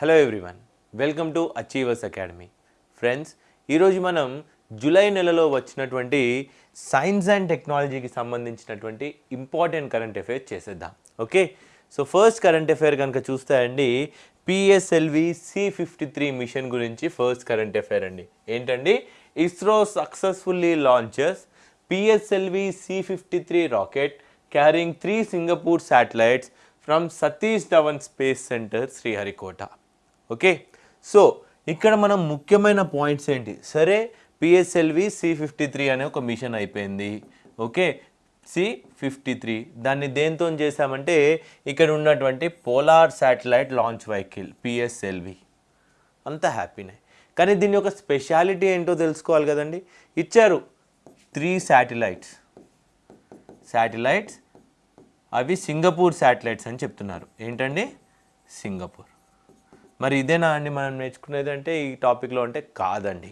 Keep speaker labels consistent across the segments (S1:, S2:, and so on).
S1: Hello everyone welcome to achievers academy friends ఈరోజు మనం July నెలలో వచ్చినటువంటి సైన్స్ అండ్ టెక్నాలజీకి సంబంధించినటువంటి ఇంపార్టెంట్ కరెంట్ అఫైర్స్ చేసేద్దాం. Okay? So first current affair కనుక చూస్తే అండి PSLV C fifty three mission గురించి ఫస్ట్ కరెంట్ అఫైర్ అండి. ఏంటండి? ISRO successfully launches PSLV C fifty three rocket carrying three Singapore satellites from Satish Dhawan space centre Sriharikota okay? So ఇక్కడ మనం ముఖ్యమైన points ఏంటి? సరే పిఎస్ఎల్వి సి ఫిఫ్టీ త్రీ అనే ఒక మిషన్ అయిపోయింది. ఓకే? సి ఫిఫ్టీ త్రీ దాన్ని దేంతో చేశామంటే ఇక్కడ ఉన్నటువంటి polar satellite launch vehicle PSLV అంత హ్యాపీనే. కానీ దీని యొక్క స్పెషాలిటీ ఏంటో తెలుసుకోవాలి కదండి? ఇచ్చారు త్రీ శాటిలైట్స్. శాటిలైట్స్ అవి సింగపూర్ శాటిలైట్స్ అని చెప్తున్నారు. ఏంటండి? సింగపూర్. మరి ఇదేనా అండి మనం నేర్చుకునేది అంటే ఈ టాపిక్లో అంటే కాదండి.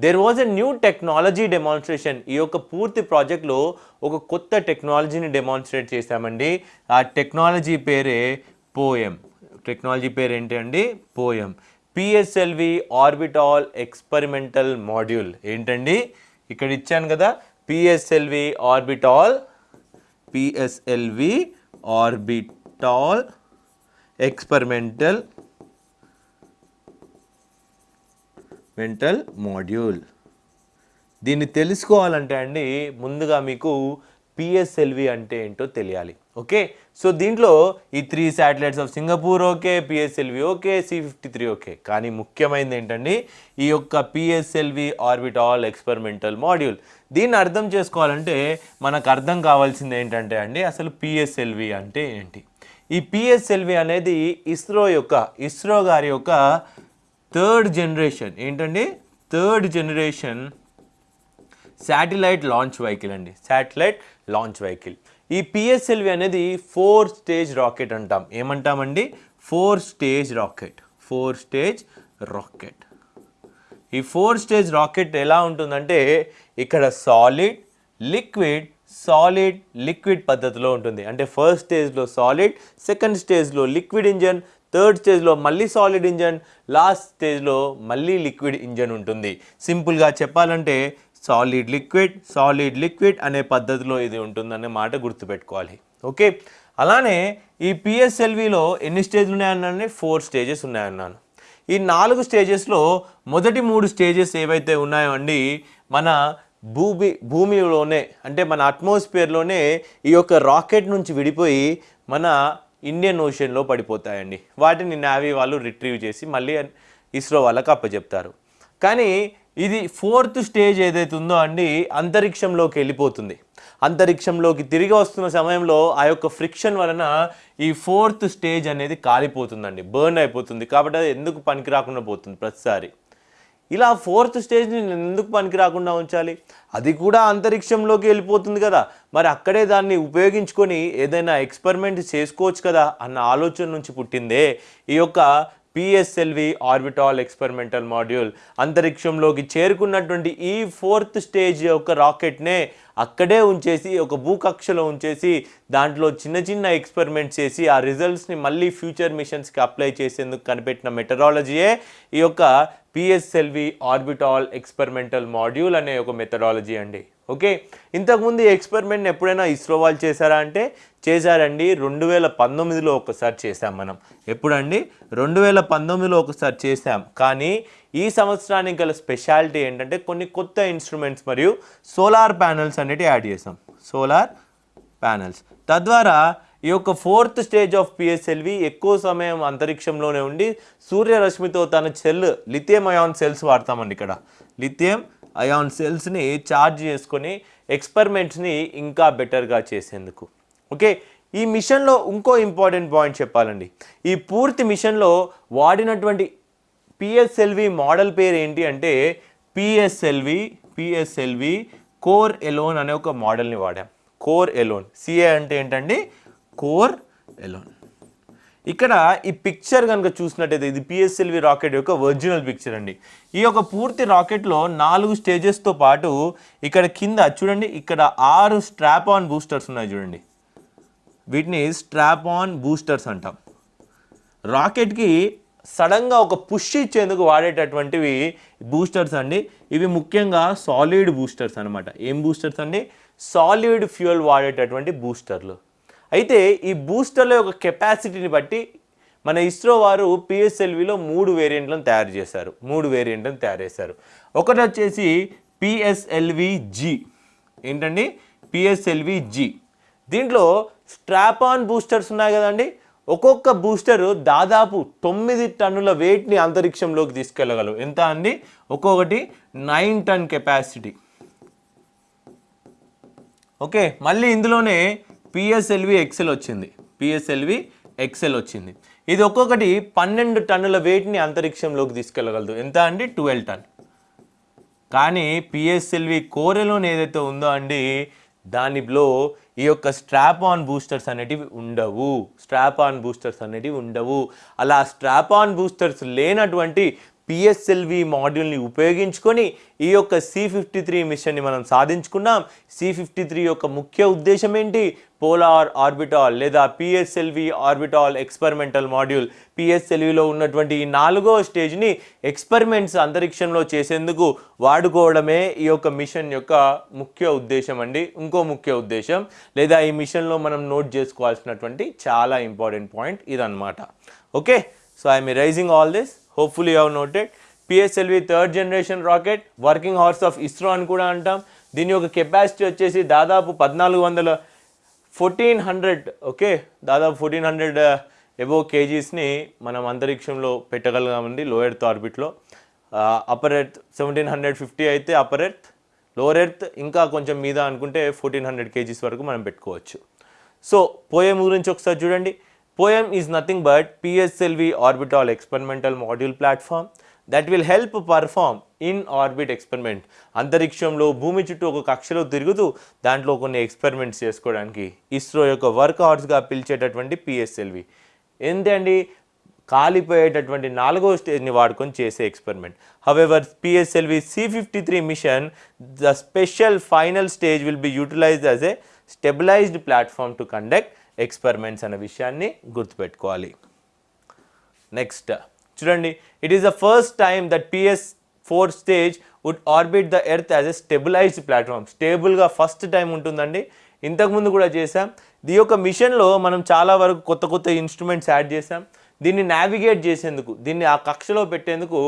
S1: There was a new technology demonstration ఈ యొక్క పూర్తి ప్రాజెక్ట్లో ఒక కొత్త టెక్నాలజీని డెమాన్స్ట్రేట్ చేశామండి. ఆ టెక్నాలజీ పేరే పోయం. టెక్నాలజీ పేరు ఏంటి అండి? POEM. PSLV orbital experimental module ఏంటండి? ఇక్కడ ఇచ్చాను కదా. PSLV orbital PSLV orbital experimental mental module దీన్ని తెలుసుకోవాలంటే అండి ముందుగా మీకు పిఎస్ఎల్వి అంటే ఏంటో తెలియాలి. ఓకే? సో దీంట్లో ఈ three satellites of Singapore okay PSLV okay C fifty three okay. కానీ ముఖ్యమైనది ఏంటండి ఈ యొక్క పిఎస్ఎల్వి ఆర్బిటాల్ ఎక్స్పెరిమెంటల్ మాడ్యూల్ దీన్ని అర్థం చేసుకోవాలంటే మనకు అర్థం కావాల్సింది ఏంటంటే అండి అసలు పిఎస్ఎల్వి అంటే ఏంటి? ఈ పిఎస్ఎల్వి అనేది ఇస్రో యొక్క ఇస్రో గారి యొక్క థర్డ్ జనరేషన్ ఏంటండి? Third generation satellite launch vehicle అండి. Satellite launch vehicle. ఈ పిఎస్ఎల్వి అనేది ఫోర్ స్టేజ్ రాకెట్ అంటాం. ఏమంటామండి? Four stage rocket. Four stage rocket. ఈ ఫోర్ స్టేజ్ రాకెట్ ఎలా ఉంటుందంటే ఇక్కడ సాలిడ్ లిక్విడ్ సాలిడ్ లిక్విడ్ పద్ధతిలో ఉంటుంది. అంటే ఫస్ట్ స్టేజ్లో సాలిడ్ సెకండ్ స్టేజ్లో లిక్విడ్ ఇంజన్ థర్డ్ స్టేజ్లో మళ్ళీ సాలిడ్ ఇంజన్ లాస్ట్ స్టేజ్లో మళ్ళీ లిక్విడ్ ఇంజన్ ఉంటుంది. సింపుల్గా చెప్పాలంటే సాలిడ్ లిక్విడ్ సాలిడ్ లిక్విడ్ అనే పద్ధతిలో ఇది ఉంటుందనే మాట గుర్తుపెట్టుకోవాలి. ఓకే? అలానే ఈ పిఎస్ఎల్విలో ఎన్ని స్టేజ్లు ఉన్నాయన్నాను ఫోర్ స్టేజెస్ ఉన్నాయన్నాను. ఈ నాలుగు స్టేజెస్లో మొదటి మూడు స్టేజెస్ ఏవైతే ఉన్నాయో అండి మన భూమి భూమిలోనే అంటే మన అట్మాస్ఫియర్లోనే ఈ యొక్క రాకెట్ నుంచి విడిపోయి మన ఇండియన్ ఓషన్లో పడిపోతాయండి. వాటిని నావీ వాళ్ళు రిట్రీవ్ చేసి మళ్ళీ ఇస్రో వాళ్ళకి అప్పచెప్తారు కానీ ఇది ఫోర్త్ స్టేజ్ ఏదైతే ఉందో అండి అంతరిక్షంలోకి వెళ్ళిపోతుంది. అంతరిక్షంలోకి తిరిగి వస్తున్న సమయంలో ఆ యొక్క ఫ్రిక్షన్ వలన ఈ ఫోర్త్ స్టేజ్ అనేది కాలిపోతుందండి. బర్న్ అయిపోతుంది. కాబట్టి అది ఎందుకు పనికి రాకుండా పోతుంది ప్రతిసారి? ఇలా ఫోర్త్ స్టేజ్ని నేను ఎందుకు పనికి రాకుండా ఉంచాలి? అది కూడా అంతరిక్షంలోకి వెళ్ళిపోతుంది కదా. మరి అక్కడే దాన్ని ఉపయోగించుకొని ఏదైనా ఎక్స్పెరిమెంట్ చేసుకోవచ్చు కదా అన్న ఆలోచన నుంచి పుట్టిందే. ఈ యొక్క పిఎస్ఎల్వి ఆర్బిటాల్ ఎక్స్పెరిమెంటల్ మాడ్యూల్ అంతరిక్షంలోకి చేరుకున్నటువంటి ఈ ఫోర్త్ స్టేజ్ యొక్క రాకెట్నే అక్కడే ఉంచేసి ఒక భూకక్షలో ఉంచేసి దాంట్లో చిన్న చిన్న ఎక్స్పెరిమెంట్స్ చేసి ఆ రిజల్ట్స్ని మళ్ళీ ఫ్యూచర్ మిషన్స్కి అప్లై చేసేందుకు కనిపెట్టిన మెథడాలజీయే ఈ యొక్క పిఎస్ఎల్వి ఆర్బిటాల్ ఎక్స్పెరిమెంటల్ మాడ్యూల్ అనే ఒక మెథడాలజీ అండి. ఓకే? ఇంతకుముందు ఈ ఎక్స్పెరిమెంట్ని ఎప్పుడైనా ఇస్రో వాళ్ళు చేశారా అంటే చేశారండి. రెండు వేల పంతొమ్మిదిలో ఒకసారి చేశాం మనం. ఎప్పుడండి? రెండు వేల పంతొమ్మిదిలో ఒకసారి చేశాం. కానీ ఈ సంవత్సరానికి గల స్పెషాలిటీ ఏంటంటే కొన్ని కొత్త ఇన్స్ట్రుమెంట్స్ మరియు సోలార్ ప్యానల్స్ అనేవి యాడ్ చేసాం సోలార్ ప్యానల్స్. తద్వారా ఈ యొక్క ఫోర్త్ స్టేజ్ ఆఫ్ పిఎస్ఎల్వి ఎక్కువ సమయం అంతరిక్షంలోనే ఉండి సూర్యరశ్మితో తన సెల్ లిథియం అయాన్ సెల్స్ వాడతామండి ఇక్కడ. లిథియం అయాన్ సెల్స్ని ఛార్జ్ చేసుకొని ఎక్స్పెరిమెంట్స్ని ఇంకా బెటర్గా చేసేందుకు. ఓకే? ఈ మిషన్లో ఇంకో ఇంపార్టెంట్ పాయింట్ చెప్పాలండి. ఈ పూర్తి మిషన్లో వాడినటువంటి పిఎస్ఎల్వి మోడల్ పేరు ఏంటి అంటే పిఎస్ఎల్వి పిఎస్ఎల్వి కోర్ ఎలోన్ అనే ఒక మోడల్ని వాడాం. కోర్ ఎలోన్ సిఏ అంటే ఏంటండి? కోర్ ఎలోన్ ఇక్కడ ఈ పిక్చర్ కనుక చూసినట్టయితే ఇది పిఎస్ఎల్వి రాకెట్ యొక్క ఒరిజినల్ పిక్చర్ అండి. ఈ యొక్క పూర్తి రాకెట్లో నాలుగు స్టేజెస్తో పాటు ఇక్కడ కింద చూడండి ఇక్కడ ఆరు స్ట్రాప్ ఆన్ బూస్టర్స్ ఉన్నాయి చూడండి. వీటిని స్ట్రాప్ ఆన్ బూస్టర్స్ అంటాం. రాకెట్కి సడన్గా ఒక పుష్ ఇచ్చేందుకు వాడేటటువంటివి బూస్టర్స్ అండి. ఇవి ముఖ్యంగా సాలిడ్ బూస్టర్స్ అనమాట ఏం బూస్టర్స్ అండి? సాలిడ్ ఫ్యూయల్ వాడేటటువంటి బూస్టర్లు అయితే ఈ బూస్టర్ల యొక్క కెపాసిటీని బట్టి మన ఇస్రో వారు పిఎస్ఎల్విలో మూడు వేరియంట్లను తయారు చేశారు. మూడు వేరియంట్లను తయారు చేశారు. ఒకటి వచ్చేసి పిఎస్ఎల్వి జి ఏంటండి? పిఎస్ఎల్వి జి దీంట్లో స్ట్రాప్ ఆన్ బూస్టర్స్ ఉన్నాయి కదండి. ఒక్కొక్క బూస్టర్ దాదాపు తొమ్మిది టన్నుల వెయిట్ని అంతరిక్షంలోకి తీసుకెళ్ళగలవు ఎంత అండి? ఒక్కొక్కటి నైన్ టన్ కెపాసిటీ. ఓకే మళ్ళీ ఇందులోనే పిఎస్ఎల్వి ఎక్సెల్ వచ్చింది. పిఎస్ఎల్వి ఎక్సెల్ వచ్చింది. ఇది ఒక్కొక్కటి పన్నెండు టన్నుల వెయిట్ని అంతరిక్షంలోకి తీసుకెళ్ళగలదు ఎంత అండి? Twelve ton. కానీ పిఎస్ఎల్వి కోరెలోన్ ఏదైతే ఉందో అండి దానిలో ఈ యొక్క స్ట్రాప్ ఆన్ బూస్టర్స్ అనేటివి ఉండవు. స్ట్రాప్ ఆన్ బూస్టర్స్ అనేటివి ఉండవు. అలా స్ట్రాప్ ఆన్ బూస్టర్స్ లేనటువంటి పిఎస్ఎల్వి మాడ్యూల్ని ఉపయోగించుకొని ఈ యొక్క సి ఫిఫ్టీ త్రీ మిషన్ని మనం సాధించుకున్నాం. సి ఫిఫ్టీ త్రీ యొక్క ముఖ్య ఉద్దేశం ఏంటి? పోలార్ ఆర్బిటాల్ లేదా పిఎస్ఎల్వి ఆర్బిటాల్ ఎక్స్పెరిమెంటల్ మాడ్యూల్ పిఎస్ఎల్విలో ఉన్నటువంటి ఈ నాలుగో స్టేజ్ని ఎక్స్పెరిమెంట్స్ అంతరిక్షంలో చేసేందుకు వాడుకోవడమే ఈ యొక్క మిషన్ యొక్క ముఖ్య ఉద్దేశం అండి. ఇంకో ముఖ్య ఉద్దేశం లేదా ఈ మిషన్లో మనం నోట్ చేసుకోవాల్సినటువంటి చాలా ఇంపార్టెంట్ పాయింట్ ఇదన్నమాట. Okay? So I'm raising all this. Hopefully have noted PSLV third generation rocket working horse of ISRO అని కూడా అంటాం. దీని యొక్క కెపాసిటీ వచ్చేసి దాదాపు పద్నాలుగు వందల ఫోర్టీన్ హండ్రెడ్ ఓకే దాదాపు ఫోర్టీన్ హండ్రెడ్ ఎబో కేజీస్ని మనం అంతరిక్షంలో పెట్టగలగామండి low. Earth ఆర్బిట్లో upper earth seventeen hundred fifty అయితే అప్పర్ ఎర్త్ లోవర్ ఎర్త్ ఇంకా కొంచెం మీద అనుకుంటే ఫోర్టీన్ హండ్రెడ్ కేజీస్ వరకు మనం పెట్టుకోవచ్చు. సో పోయం గురించి ఒకసారి చూడండి. POEM is nothing but PSLV orbital experimental module platform that will help perform in orbit experiment అంతరిక్షంలో భూమి చుట్టూ ఒక కక్షలో తిరుగుతూ దాంట్లో కొన్ని ఎక్స్పెరిమెంట్స్ చేసుకోవడానికి ఇస్రో యొక్క వర్క్ హార్స్గా పిలిచేటటువంటి పిఎస్ఎల్వి ఏంటండి కాలిపోయేటటువంటి నాలుగో స్టేజ్ని వాడుకొని చేసే experiment however PSLV C fifty three mission the special final stage will be utilized as a stabilized platform to conduct experiments అనే విషయాన్ని గుర్తుపెట్టుకోవాలి. నెక్స్ట్ చూడండి it is the first time that PS four stage would orbit the earth as a stabilized platform స్టేబుల్గా first time ఉంటుందండి. ఇంతకుముందు కూడా చేసాం ఈ యొక్క మిషన్లో మనం చాలా వరకు కొత్త కొత్త ఇన్స్ట్రుమెంట్స్ యాడ్ చేసాం దీన్ని నావిగేట్ చేసేందుకు దీన్ని ఆ కక్షలో పెట్టేందుకు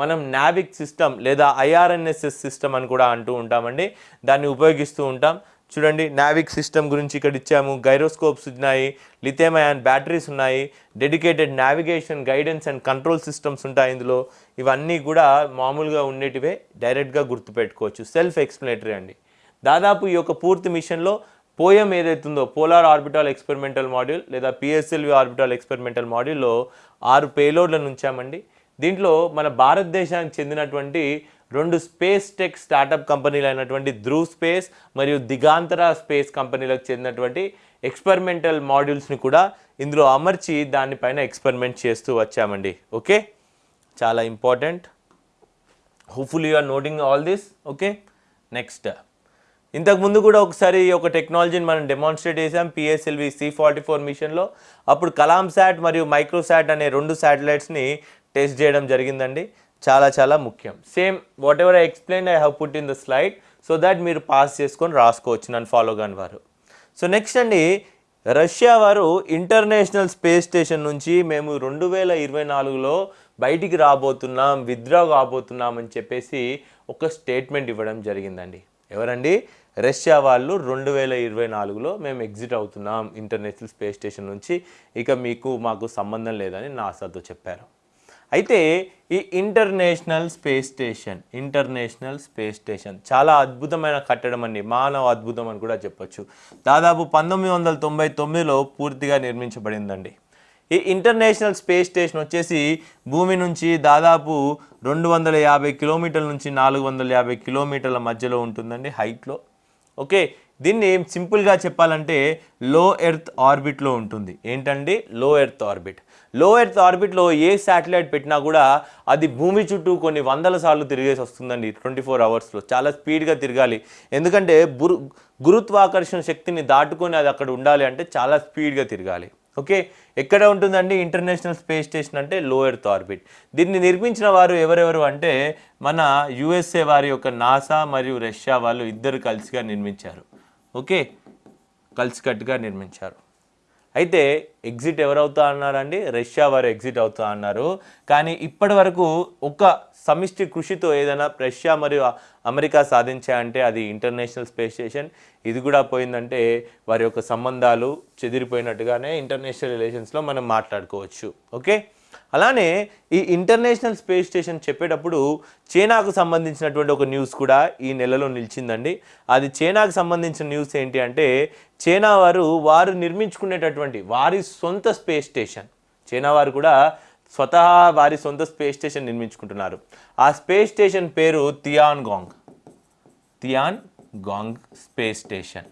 S1: మనం నావిక్ సిస్టమ్ లేదా ఐఆర్ఎన్ఎస్ఎస్ సిస్టమ్ అని కూడా అంటూ ఉంటామండి. దాన్ని ఉపయోగిస్తూ ఉంటాం. చూడండి నావిక్ సిస్టమ్ గురించి ఇక్కడ ఇచ్చాము. గైరోస్కోప్స్ ఉన్నాయి లిథియం అయాన్ బ్యాటరీస్ ఉన్నాయి dedicated navigation guidance and control systems ఉంటాయి ఇందులో. ఇవన్నీ కూడా మామూలుగా ఉండేటివే డైరెక్ట్గా గుర్తుపెట్టుకోవచ్చు. సెల్ఫ్ ఎక్స్ప్లెనేటరీ అండి. దాదాపు ఈ యొక్క పూర్తి మిషన్లో పోయం ఏదైతుందో పోలార్ ఆర్బిటాల్ ఎక్స్పెరిమెంటల్ మాడ్యూల్ లేదా పిఎస్ఎల్వి ఆర్బిటాల్ ఎక్స్పెరిమెంటల్ మాడ్యూల్లో ఆరు పేలోడ్లను ఉంచామండి. దీంట్లో మన భారతదేశానికి చెందినటువంటి రెండు స్పేస్ టెక్ స్టార్టప్ కంపెనీలు అయినటువంటి ధ్రువ్ స్పేస్ మరియు దిగాంతర స్పేస్ కంపెనీలకు చెందినటువంటి ఎక్స్పెరిమెంటల్ మాడ్యూల్స్ని కూడా ఇందులో అమర్చి దానిపైన ఎక్స్పెరిమెంట్ చేస్తూ వచ్చామండి. ఓకే? చాలా important. Hopefully you are noting all this okay? Next ఇంతకుముందు కూడా ఒకసారి ఒక టెక్నాలజీని మనం డెమాన్స్ట్రేట్ చేసాం పిఎస్ఎల్వి సి ఫార్టీ ఫోర్ మిషన్లో అప్పుడు కలాం శాట్ మరియు మైక్రోసాట్ అనే రెండు శాటిలైట్స్ని టెస్ట్ చేయడం జరిగిందండి. చాలా చాలా ముఖ్యం. Same whatever I explain I have put in the slide so that మీరు పాస్ చేసుకొని రాసుకోవచ్చు నన్ను ఫాలో కాని వారు. సో నెక్స్ట్ అండి రష్యా వారు ఇంటర్నేషనల్ స్పేస్ స్టేషన్ నుంచి మేము రెండు వేల ఇరవై నాలుగులో బయటికి రాబోతున్నాం విత్డ్రా కాబోతున్నాం అని చెప్పేసి ఒక స్టేట్మెంట్ ఇవ్వడం జరిగిందండి. ఎవరండి? రష్యా వాళ్ళు రెండు వేల ఇరవై నాలుగులో మేము ఎగ్జిట్ అవుతున్నాం ఇంటర్నేషనల్ స్పేస్ స్టేషన్ నుంచి. ఇక మీకు మాకు సంబంధం లేదని నాసాతో చెప్పారు. అయితే ఈ international space station international space station చాలా అద్భుతమైన కట్టడం అండి మానవ అద్భుతం అని కూడా చెప్పొచ్చు. దాదాపు పంతొమ్మిది వందల తొంభై తొమ్మిదిలో పూర్తిగా నిర్మించబడిందండి. ఈ ఇంటర్నేషనల్ స్పేస్ స్టేషన్ వచ్చేసి భూమి నుంచి దాదాపు రెండు వందల యాభై కిలోమీటర్ల నుంచి నాలుగు వందల యాభై కిలోమీటర్ల మధ్యలో ఉంటుందండి హైట్లో. ఓకే దీన్ని సింపుల్గా చెప్పాలంటే లో ఎర్త్ ఆర్బిట్లో ఉంటుంది. ఏంటండి? లో ఎర్త్ ఆర్బిట్లో ఎర్త్ ఆర్బిట్లో ఏ శాటిలైట్ పెట్టినా కూడా అది భూమి చుట్టూ కొన్ని వందల సార్లు తిరిగేసి వస్తుందండి ట్వంటీ ఫోర్ అవర్స్లో చాలా స్పీడ్గా తిరగాలి. ఎందుకంటే బురు గురుత్వాకర్షణ శక్తిని దాటుకొని అది అక్కడ ఉండాలి అంటే చాలా స్పీడ్గా తిరగాలి. ఓకే? ఎక్కడ ఉంటుందండి? ఇంటర్నేషనల్ స్పేస్ స్టేషన్ అంటే లో ఎర్త్ ఆర్బిట్ దీన్ని నిర్మించిన వారు ఎవరెవరు అంటే మన యుఎస్ఏ వారి యొక్క నాసా మరియు రష్యా వాళ్ళు ఇద్దరు కలిసిగా నిర్మించారు. ఓకే. కలిసికట్టుగా నిర్మించారు. అయితే ఎగ్జిట్ ఎవరవుతా అన్నారండి? రష్యా వారు ఎగ్జిట్ అవుతా అన్నారు. కానీ ఇప్పటి వరకు ఒక సమిష్టి కృషితో ఏదైనా రష్యా మరియు అమెరికా సాధించాయంటే అది ఇంటర్నేషనల్ స్పేస్ స్టేషన్ ఇది కూడా పోయిందంటే వారి యొక్క సంబంధాలు చెదిరిపోయినట్టుగానే ఇంటర్నేషనల్ రిలేషన్స్లో మనం మాట్లాడుకోవచ్చు. ఓకే? అలానే ఈ ఇంటర్నేషనల్ స్పేస్ స్టేషన్ చెప్పేటప్పుడు చైనాకు సంబంధించినటువంటి ఒక న్యూస్ కూడా ఈ నెలలో నిలిచిందండి. అది చైనాకు సంబంధించిన న్యూస్ ఏంటి అంటే చైనా వారు వారు నిర్మించుకునేటటువంటి వారి సొంత స్పేస్ స్టేషన్. చైనా వారు కూడా స్వతహా వారి సొంత స్పేస్ స్టేషన్ నిర్మించుకుంటున్నారు. ఆ స్పేస్ స్టేషన్ పేరు Tiangong Tiangong space station.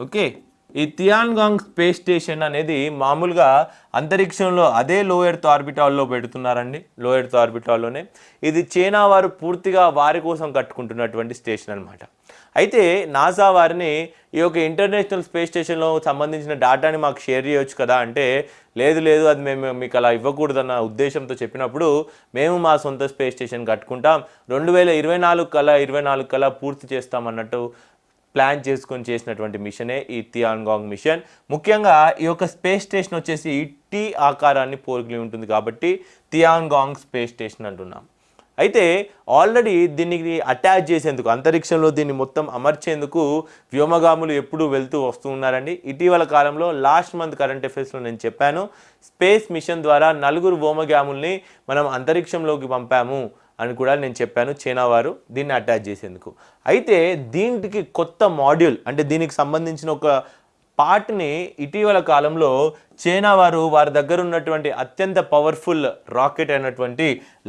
S1: Okay? ఈ తియాన్గాంగ్ స్పేస్ స్టేషన్ అనేది మామూలుగా అంతరిక్షంలో అదే లో ఎర్త్ ఆర్బిటాల్లో పెడుతున్నారండి. లో ఎర్త్ ఆర్బిటాల్లోనే ఇది చైనా వారు పూర్తిగా వారి కోసం కట్టుకుంటున్నటువంటి స్టేషన్ అనమాట అయితే నాసా వారిని ఈ యొక్క ఇంటర్నేషనల్ స్పేస్ స్టేషన్లో సంబంధించిన డేటాని మాకు షేర్ చేయొచ్చు కదా అంటే లేదు లేదు అది మేము మీకు అలా ఇవ్వకూడదన్న ఉద్దేశంతో చెప్పినప్పుడు మేము మా సొంత స్పేస్ స్టేషన్ కట్టుకుంటాం. రెండు వేల ఇరవై నాలుగు కల్లా ఇరవై నాలుగు కల్లా పూర్తి చేస్తామన్నట్టు ప్లాన్ చేసుకొని చేసినటువంటి మిషనే ఈ తియాన్గాంగ్ మిషన్. ముఖ్యంగా ఈ యొక్క స్పేస్ స్టేషన్ వచ్చేసి టీ ఆకారాన్ని పోలికి ఉంటుంది కాబట్టి తియాన్గాంగ్ స్పేస్ స్టేషన్ అంటున్నాం. అయితే ఆల్రెడీ దీనికి అటాచ్ చేసేందుకు అంతరిక్షంలో దీన్ని మొత్తం అమర్చేందుకు వ్యోమగాములు ఎప్పుడూ వెళ్తూ వస్తూ ఉన్నారండి. ఇటీవల కాలంలో లాస్ట్ మంత్ కరెంట్ అఫైర్స్లో నేను చెప్పాను స్పేస్ మిషన్ ద్వారా నలుగురు వ్యోమగాముల్ని మనం అంతరిక్షంలోకి పంపాము. అని కూడా నేను చెప్పాను చైనా వారు దీన్ని అటాచ్ చేసేందుకు. అయితే దీనికి కొత్త మాడ్యూల్ అంటే దీనికి సంబంధించిన ఒక పార్ట్ని ఇటీవల కాలంలో చైనా వారు వారి దగ్గర ఉన్నటువంటి అత్యంత పవర్ఫుల్ రాకెట్ అయినటువంటి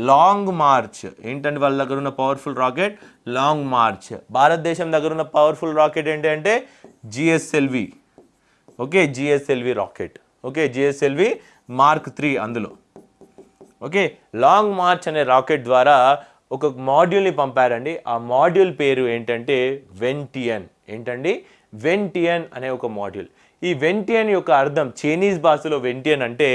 S1: లాంగ్ మార్చ్ ఏంటంటే వాళ్ళ దగ్గర ఉన్న పవర్ఫుల్ రాకెట్ లాంగ్ మార్చ్ భారతదేశం దగ్గర ఉన్న పవర్ఫుల్ రాకెట్ ఏంటంటే GSLV okay GSLV rocket okay GSLV mark three అందులో. ఓకే లాంగ్ మార్చ్ అనే రాకెట్ ద్వారా ఒక మాడ్యూల్ని పంపారండి. ఆ మాడ్యూల్ పేరు ఏంటంటే వెంటియన్. ఏంటండి? వెంటియన్ అనే ఒక మాడ్యూల్. ఈ వెంటియన్ యొక్క అర్థం చైనీస్ భాషలో వెంటియన్ అంటే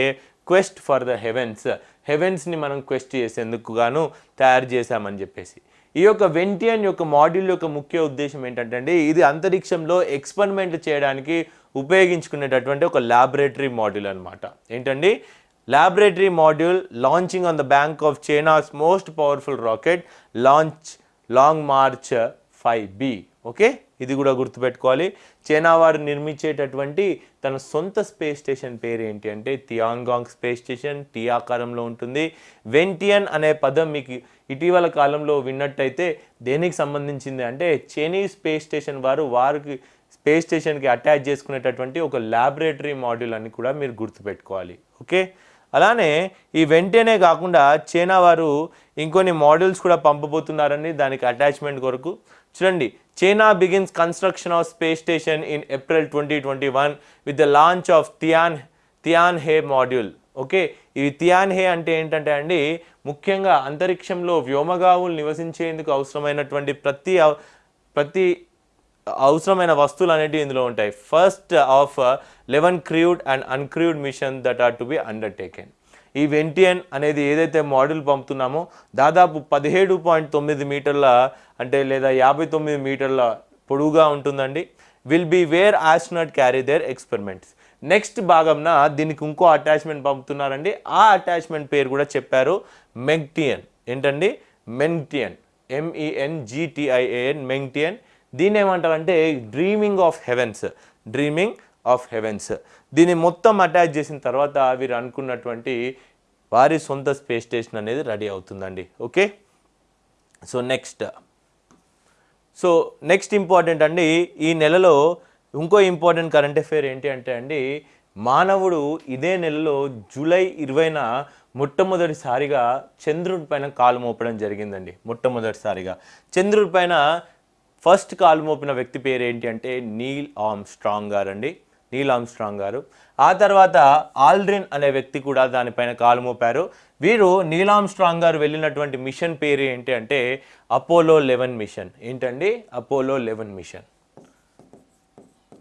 S1: క్వెస్ట్ ఫర్ ద హెవెన్స్. హెవెన్స్ని మనం క్వెస్ట్ చేసేందుకు గాను తయారు చేశామని చెప్పేసి. ఈ యొక్క వెంటియన్ యొక్క మాడ్యూల్ యొక్క ముఖ్య ఉద్దేశం ఏంటంటే అండి ఇది అంతరిక్షంలో ఎక్స్పెరిమెంట్ చేయడానికి ఉపయోగించుకునేటటువంటి ఒక ల్యాబొరేటరీ మాడ్యూల్ అన్నమాట. ఏంటండి? Laboratory module launching on the bank of China's most powerful rocket launch Long March 5B okay ఇది కూడా గుర్తుపెట్టుకోవాలి. చైనా వారు నిర్మించేటటువంటి తన సొంత స్పేస్ స్టేషన్ పేరు ఏంటి అంటే తియాంగాంగ్ స్పేస్ స్టేషన్ టీ ఆకారంలో ఉంటుంది. వెంటియన్ అనే పదం మీకు ఇటీవల కాలంలో విన్నట్టయితే దేనికి సంబంధించింది అంటే చైనీస్ స్పేస్ స్టేషన్ వారు వారికి స్పేస్ స్టేషన్కి అటాచ్ చేసుకునేటటువంటి ఒక ల్యాబొరేటరీ మాడ్యూల్ అని కూడా మీరు గుర్తుపెట్టుకోవాలి. ఓకే అలానే ఈ వెంటనే కాకుండా చైనా వారు ఇంకొన్ని మోడల్స్ కూడా పంపబోతున్నారండి దానికి అటాచ్మెంట్ కొరకు. చూడండి China begins construction of space station in April twenty twenty one with the launch of Tian Tianhe module. Okay ఇవి థియాన్ హే అంటే ఏంటంటే అండి ముఖ్యంగా అంతరిక్షంలో వ్యోమగావులు నివసించేందుకు అవసరమైనటువంటి ప్రతి అవ- ప్రతి అవసరమైన వస్తువులు అనేటివి ఇందులో ఉంటాయి. First of eleven crewed and uncrewed mission that are to be undertaken ఈ వెంటియన్ అనేది ఏదైతే మోడల్ పంపుతున్నామో దాదాపు పదిహేడు పాయింట్ తొమ్మిది మీటర్ల అంటే లేదా యాభై తొమ్మిది మీటర్ల పొడువుగా ఉంటుందండి. Will be where astronaut carry their experiments next భాగంన దీనికి ఇంకో అటాచ్మెంట్ పంపుతున్నారండి. ఆ అటాచ్మెంట్ పేరు కూడా చెప్పారు మెగ్టియన్ ఏంటండి? మెంగ్టియన్ ఎంఈఎన్ జిటిఐఏఎన్ మెంగ్టియన్ దీన్ని ఏమంటారంటే dreaming of heavens dreaming of heavens దీన్ని మొత్తం అటాచ్ చేసిన తర్వాత వీరు అనుకున్నటువంటి వారి సొంత స్పేస్ స్టేషన్ అనేది రెడీ అవుతుందండి. Okay so next so next important అండి ఈ నెలలో ఇంకో ఇంపార్టెంట్ కరెంట్ అఫేర్ ఏంటి అంటే అండి మానవుడు ఇదే నెలలో జూలై ఇరవైన మొట్టమొదటిసారిగా చంద్రుడి పైన కాలు మోపడం జరిగిందండి. మొట్టమొదటిసారిగా. చంద్రుడి పైన ఫస్ట్ కాలు మోపిన వ్యక్తి పేరు ఏంటి అంటే నీల్ ఆమ్ స్ట్రాంగ్ గారు అండి నీల్ ఆమ్ స్ట్రాంగ్ గారు. ఆ తర్వాత ఆల్డ్రిన్ అనే వ్యక్తి కూడా దానిపైన కాలు మోపారు. వీరు నీలామ్ స్ట్రాంగ్ గారు వెళ్ళినటువంటి మిషన్ పేరు ఏంటి అంటే అపోలో లెవెన్ మిషన్. ఏంటండి? Apollo eleven mission.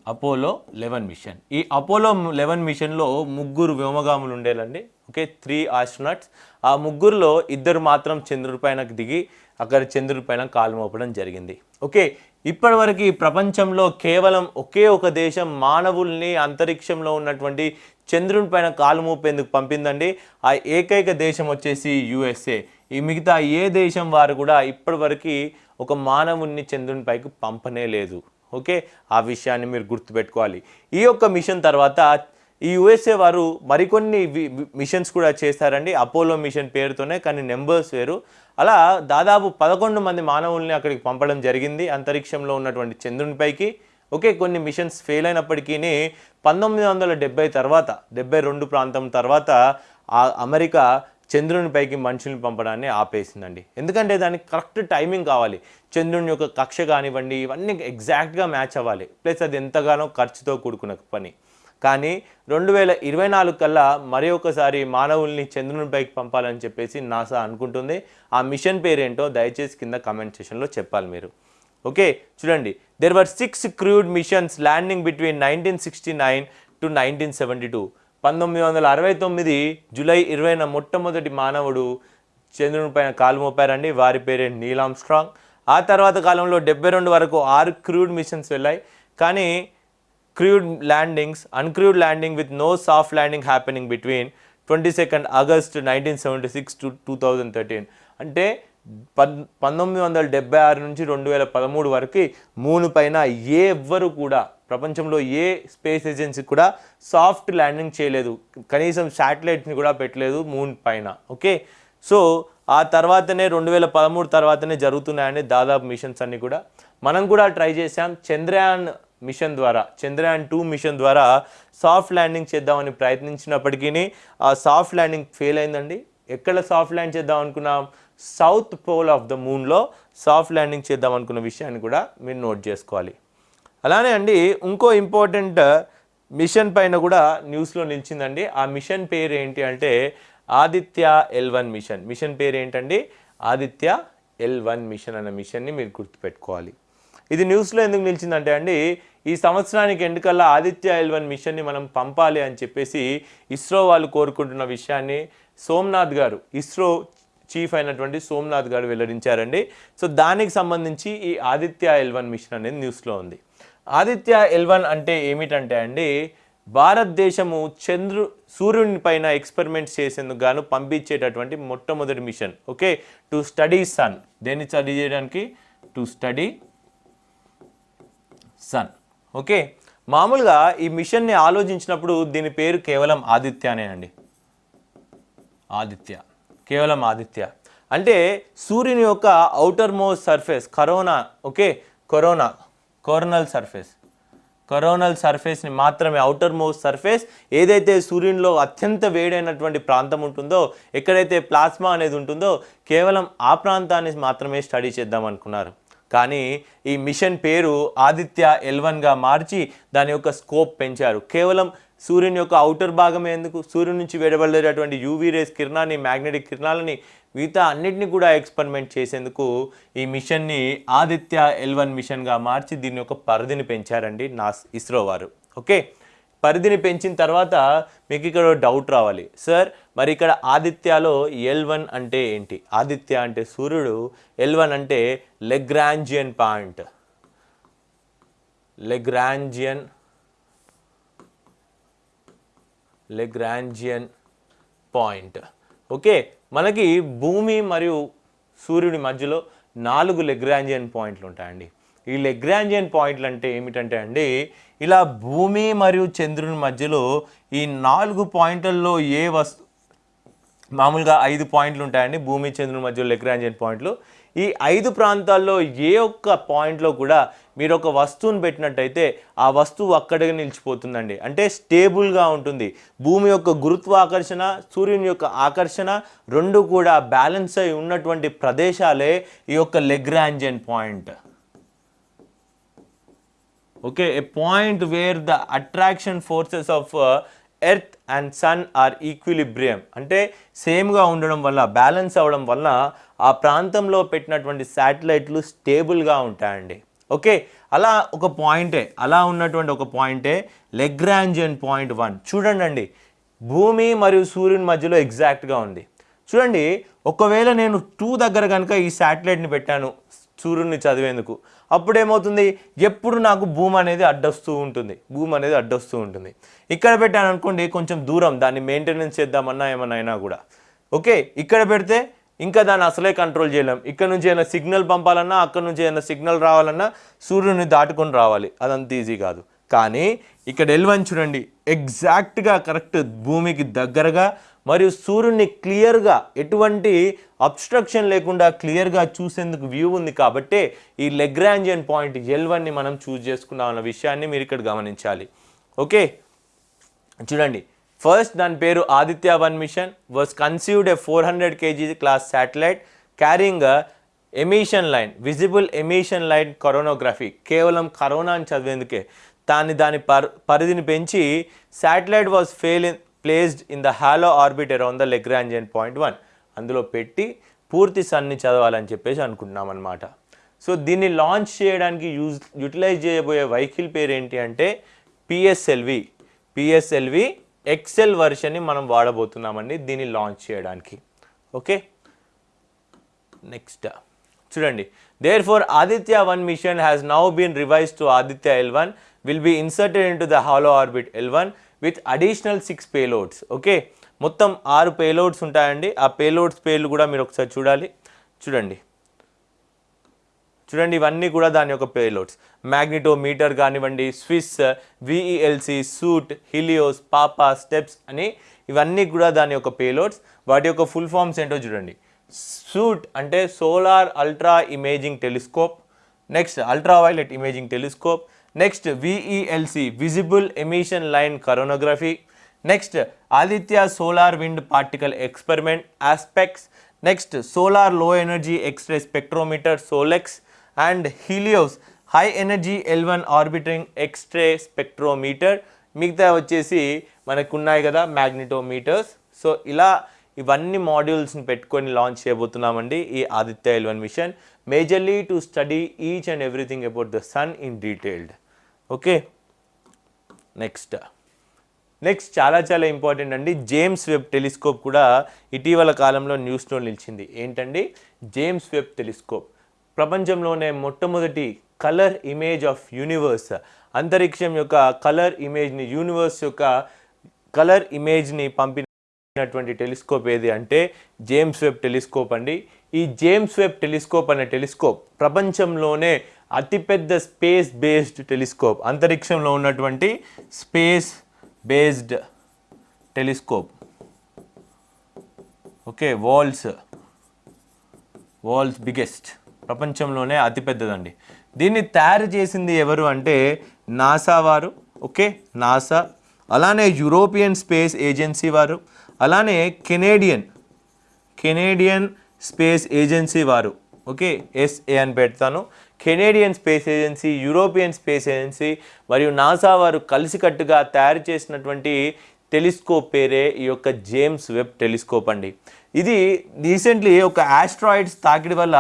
S1: Apollo eleven mission. ఈ అపోలో లెవెన్ మిషన్లో ముగ్గురు వ్యోమగాములు ఉండేలండి. Okay three astronauts. ఆ ముగ్గురులో ఇద్దరు మాత్రం చంద్రుడి పైన దిగి అక్కడ చంద్రుడి పైన కాలు మోపడం జరిగింది. ఓకే ఇప్పటివరకు ప్రపంచంలో కేవలం ఒకే ఒక దేశం మానవుల్ని అంతరిక్షంలో ఉన్నటువంటి చంద్రుని పైన కాలు మోపేందుకు పంపిందండి. ఆ ఏకైక దేశం వచ్చేసి యుఎస్ఏ. ఈ మిగతా ఏ దేశం వారు కూడా ఇప్పటివరకు ఒక మానవుణ్ణి చంద్రుని పైకి పంపనే లేదు. ఓకే ఆ విషయాన్ని మీరు గుర్తుపెట్టుకోవాలి. ఈ యొక్క మిషన్ తర్వాత ఈ యుఎస్ఏ వారు మరికొన్ని వి- మిషన్స్ కూడా చేస్తారండి. అపోలో మిషన్ పేరుతోనే కానీ నెంబర్స్ వేరు. అలా దాదాపు పదకొండు మంది మానవుల్ని అక్కడికి పంపడం జరిగింది. అంతరిక్షంలో ఉన్నటువంటి చంద్రునిపైకి ఓకే కొన్ని మిషన్స్ ఫెయిల్ అయినప్పటికీ పంతొమ్మిది వందల డెబ్బై తర్వాత డెబ్బై రెండు ప్రాంతం తర్వాత ఆ అమెరికా చంద్రునిపైకి మనుషుల్ని పంపడాన్ని ఆపేసిందండి. ఎందుకంటే దానికి కరెక్ట్ టైమింగ్ కావాలి. చంద్రుని యొక్క కక్ష కానివ్వండి ఇవన్నీ ఎగ్జాక్ట్గా మ్యాచ్ అవ్వాలి. ప్లస్ అది ఎంతగానో ఖర్చుతో కూడుకున్న పని. కానీ రెండు వేల ఇరవై నాలుగు కల్లా మరి ఒకసారి మానవుల్ని చంద్రునిపైకి పంపాలని చెప్పేసి నాసా అనుకుంటుంది. ఆ మిషన్ పేరేంటో దయచేసి కింద కామెంట్ సెషన్లో చెప్పాలి మీరు. ఓకే చూడండి. There were six crewed missions landing between nineteen sixty nine to nineteen seventy two పంతొమ్మిది వందల అరవై తొమ్మిది జూలై ఇరవైన మొట్టమొదటి మానవుడు చంద్రుని పైన కాలు మోపారండి. వారి పేరే నీలామ్ స్ట్రాంగ్ ఆ తర్వాత కాలంలో డెబ్బై రెండు వరకు ఆరు క్రూడ్ మిషన్స్ వెళ్ళాయి. కానీ crewed landings uncrewed landing with no soft landing happening between twenty second August nineteen seventy six to two thousand thirteen అంటే పద్ పంతొమ్మిది వందల డెబ్బై ఆరు నుంచి రెండు వేల పదమూడు వరకు మూను పైన ఏ ఎవ్వరు కూడా ప్రపంచంలో ఏ స్పేస్ ఏజెన్సీ కూడా సాఫ్ట్ ల్యాండింగ్ చేయలేదు. కనీసం శాటిలైట్ని కూడా పెట్టలేదు మూన్ పైన. ఓకే? సో ఆ తర్వాతనే రెండు వేల పదమూడు తర్వాతనే జరుగుతున్నాయని దాదాపు మిషన్స్ అన్నీ కూడా. మనం కూడా ట్రై చేసాం చంద్రయాన్ మిషన్ ద్వారా చంద్రయాన్ టూ మిషన్ ద్వారా సాఫ్ట్ ల్యాండింగ్ చేద్దామని ప్రయత్నించినప్పటికీ ఆ సాఫ్ట్ ల్యాండింగ్ ఫెయిల్ అయిందండి. ఎక్కడ సాఫ్ట్ ల్యాండ్ చేద్దాం అనుకున్నాం? సౌత్ పోల్ ఆఫ్ ద మూన్లో సాఫ్ట్ ల్యాండింగ్ చేద్దాం అనుకున్న విషయాన్ని కూడా మీరు నోట్ చేసుకోవాలి. అలానే అండి ఇంకో ఇంపార్టెంట్ మిషన్ పైన కూడా న్యూస్లో నిలిచిందండి. ఆ మిషన్ పేరు ఏంటి అంటే Aditya L one mission. Mission పేరు ఏంటండి? ఆదిత్య ఎల్ వన్ మిషన్ అనే మిషన్ని మీరు గుర్తుపెట్టుకోవాలి. ఇది న్యూస్లో ఎందుకు నిలిచిందంటే అండి ఈ సంవత్సరానికి ఎండుకల్లా ఆదిత్య ఎల్ వన్ మిషన్ని మనం పంపాలి అని చెప్పేసి ఇస్రో వాళ్ళు కోరుకుంటున్న విషయాన్ని సోమనాథ్ గారు ఇస్రో చీఫ్ అయినటువంటి సోమనాథ్ గారు వెల్లడించారండి. సో దానికి సంబంధించి ఈ ఆదిత్య ఎల్ వన్ మిషన్ అనేది న్యూస్లో ఉంది. ఆదిత్య ఎల్ వన్ అంటే ఏమిటంటే అండి భారతదేశము చంద్రు సూర్యుని పైన ఎక్స్పెరిమెంట్స్ చేసేందుకు గాను పంపించేటటువంటి మొట్టమొదటి mission okay? To study sun. దేన్ని స్టడీ చేయడానికి? To study sun. ఓకే. మామూలుగా ఈ మిషన్ని ఆలోచించినప్పుడు దీని పేరు కేవలం ఆదిత్యనేనండి ఆదిత్య. కేవలం ఆదిత్య. అంటే సూర్యుని యొక్క outermost surface corona okay corona coronal surface. Coronal సర్ఫేస్ని మాత్రమే అవుటర్ మోస్ట్ సర్ఫేస్ ఏదైతే సూర్యునిలో అత్యంత వేడైనటువంటి ప్రాంతం ఉంటుందో ఎక్కడైతే ప్లాస్మా అనేది ఉంటుందో కేవలం ఆ ప్రాంతాన్ని మాత్రమే స్టడీ చేద్దాం అనుకున్నారు. కానీ ఈ మిషన్ పేరు ఆదిత్య ఎల్వన్గా మార్చి దాని యొక్క స్కోప్ పెంచారు. కేవలం సూర్యుని యొక్క అవుటర్ భాగమే ఎందుకు? సూర్యుని నుంచి వెడబడేటటువంటి యూవీ రేస్ కిరణాన్ని మ్యాగ్నెటిక్ కిరణాలని మిగతా అన్నిటిని కూడా ఎక్స్పెరిమెంట్ చేసేందుకు ఈ మిషన్ని ఆదిత్య ఎల్వన్ మిషన్గా మార్చి దీని యొక్క పరిధిని పెంచారండి నా ఇస్రో వారు. ఓకే? పరిధిని పెంచిన తర్వాత మీకు ఇక్కడ డౌట్ రావాలి. సార్ మరి ఇక్కడ ఆదిత్యలో ఎల్ వన్ అంటే ఏంటి? ఆదిత్య అంటే సూర్యుడు ఎల్ వన్ అంటే Lagrangian point Lagrangian Lagrangian point okay మనకి భూమి మరియు సూర్యుడి మధ్యలో నాలుగు లెగ్రాంజియన్ పాయింట్లు ఉంటాయండి. ఈ లెగ్రాంజియన్ పాయింట్లు అంటే ఏమిటంటే అండి ఇలా భూమి మరియు చంద్రుని మధ్యలో ఈ నాలుగు పాయింట్లలో ఏ వస్తు మామూలుగా ఐదు పాయింట్లు ఉంటాయండి. భూమి చంద్రుని మధ్యలో లెగ్రాంజియన్ పాయింట్లు. ఈ ఐదు ప్రాంతాల్లో ఏ ఒక్క పాయింట్లో కూడా మీరు ఒక వస్తువును పెట్టినట్టయితే ఆ వస్తువు అక్కడికి నిలిచిపోతుందండి. అంటే స్టేబుల్గా ఉంటుంది. భూమి యొక్క గురుత్వాకర్షణ సూర్యుని యొక్క ఆకర్షణ రెండు కూడా బ్యాలెన్స్ అయి ఉన్నటువంటి ప్రదేశాలే ఈ యొక్క Lagrangian point. Okay a point where the attraction forces of earth and sun are equilibrium అంటే సేమ్గా ఉండడం వల్ల బ్యాలెన్స్ అవ్వడం వల్ల ఆ ప్రాంతంలో పెట్టినటువంటి శాటిలైట్లు స్టేబుల్గా ఉంటాయండి. ఓకే అలా ఒక పాయింటే అలా ఉన్నటువంటి ఒక పాయింటే లెగ్రాంజియన్ పాయింట్ వన్ చూడండి అండి భూమి మరియు సూర్యుని మధ్యలో ఎగ్జాక్ట్గా ఉంది. చూడండి ఒకవేళ నేను టూ దగ్గర కనుక ఈ శాటిలైట్ని పెట్టాను సూర్యుడిని చదివేందుకు అప్పుడు ఏమవుతుంది ఎప్పుడు నాకు భూమి అనేది అడ్డొస్తూ ఉంటుంది. భూమి అనేది అడ్డొస్తూ ఉంటుంది. ఇక్కడ పెట్టాను అనుకోండి కొంచెం దూరం దాన్ని మెయింటెనెన్స్ చేద్దామన్నా ఏమన్నా అయినా కూడా. ఓకే? ఇక్కడ పెడితే ఇంకా దాన్ని అసలే కంట్రోల్ చేయలేం. ఇక్కడ నుంచి ఏమైనా సిగ్నల్ పంపాలన్నా అక్కడ నుంచి ఏమైనా సిగ్నల్ రావాలన్నా సూర్యుని దాటుకొని రావాలి. అదంత ఈజీ కాదు. కానీ ఇక్కడ ఎల్వన్ చూడండి. ఎగ్జాక్ట్గా కరెక్ట్ భూమికి దగ్గరగా మరియు సూర్యుడిని క్లియర్గా ఎటువంటి అబ్స్ట్రక్షన్ లేకుండా క్లియర్గా చూసేందుకు వ్యూ ఉంది కాబట్టి ఈ లెగ్రాంజియన్ పాయింట్ ఎల్వన్ని మనం చూజ్ చేసుకున్నాం అన్న విషయాన్ని మీరు ఇక్కడ గమనించాలి. ఓకే చూడండి. ఫస్ట్ దాని పేరు Aditya one mission was conceived a four hundred kg class satellite carrying emission line visible emission line coronography కేవలం కరోనా అని చదివేందుకే. దాన్ని దాని పర్ పరిధిని పెంచి satellite was fail in placed in the halo orbit around the Lagrangian point one అందులో పెట్టి పూర్తి సన్ని చదవాలని చెప్పేసి అనుకుంటున్నాం అనమాట సో దీన్ని లాంచ్ చేయడానికి యూజ్ యూటిలైజ్ చేయబోయే వెహికల్ పేరు ఏంటి అంటే పిఎస్ఎల్వి పిఎస్ఎల్వి ఎక్సెల్ వర్షన్ని మనం వాడబోతున్నామండి దీన్ని లాంచ్ చేయడానికి. ఓకే నెక్స్ట్ చూడండి. There four Aditya one mission has now been revise to Aditya L one will be inserted into the halo orbit L one with additional six payloads. Okay? మొత్తం ఆరు payloads ఉంటాయండి. ఆ payloads పేర్లు కూడా మీరు ఒకసారి చూడాలి. చూడండి. చూడండి ఇవన్నీ కూడా దాని యొక్క పేలోడ్స్. మ్యాగ్నిటోమీటర్ కానివ్వండి స్విస్ VELC SUIT Helios PAPA STEPS అని ఇవన్నీ కూడా దాని యొక్క పేలోడ్స్. వాటి యొక్క ఫుల్ ఫామ్స్ ఏంటో చూడండి. సూట్ అంటే solar ultra imaging telescope. Next ultra violet imaging telescope. Next VELC visible emission line coronography next Aditya solar wind particle experiment ASPEX next solar low energy x ray spectrometer SoLEXS and Helios high energy L one orbiting x ray spectrometer మిగతా వచ్చేసి మనకు ఉన్నాయి కదా మ్యాగ్నెటోమీటర్స్ so ఇలా ఇవన్నీ మాడ్యూల్స్ని పెట్టుకొని launch చేయబోతున్నామండి ఈ Aditya L one mission majorly to study each and everything about the sun in detailed okay? Next. Next చాలా చాలా ఇంపార్టెంట్ అండి. జేమ్స్ వెబ్ టెలిస్కోప్ కూడా ఇటీవల కాలంలో న్యూస్లో నిలిచింది. ఏంటండి? James Webb telescope. ప్రపంచంలోనే మొట్టమొదటి కలర్ ఇమేజ్ ఆఫ్ యూనివర్స్. అంతరిక్షం యొక్క కలర్ ఇమేజ్ని యూనివర్స్ యొక్క కలర్ ఇమేజ్ని పంపినటువంటి టెలిస్కోప్ ఏది అంటే జేమ్స్ వెబ్ టెలిస్కోప్ అండి. ఈ జేమ్స్ వెబ్ టెలిస్కోప్ అనే టెలిస్కోప్ ప్రపంచంలోనే అతిపెద్ద స్పేస్ బేస్డ్ టెలిస్కోప్ అంతరిక్షంలో ఉన్నటువంటి space based telescope. Okay world's. World's biggest. ప్రపంచంలోనే అతిపెద్దదండి. దీన్ని తయారు చేసింది ఎవరు అంటే నాసా వారు ఓకే నాసా. అలానే యూరోపియన్ స్పేస్ ఏజెన్సీ వారు అలానే కెనేడియన్ కెనేడియన్ స్పేస్ ఏజెన్సీ వారు. ఓకే ఎస్ఏ అని పెడతాను. Canadian Space Agency European Space Agency మరియు నాసా వారు కలిసికట్టుగా తయారు చేసినటువంటి టెలిస్కోప్ పేరే ఈ యొక్క జేమ్స్ వెబ్ టెలిస్కోప్ అండి. ఇది రీసెంట్లీ ఒక ఆస్ట్రాయిడ్స్ తాకిడి వల్ల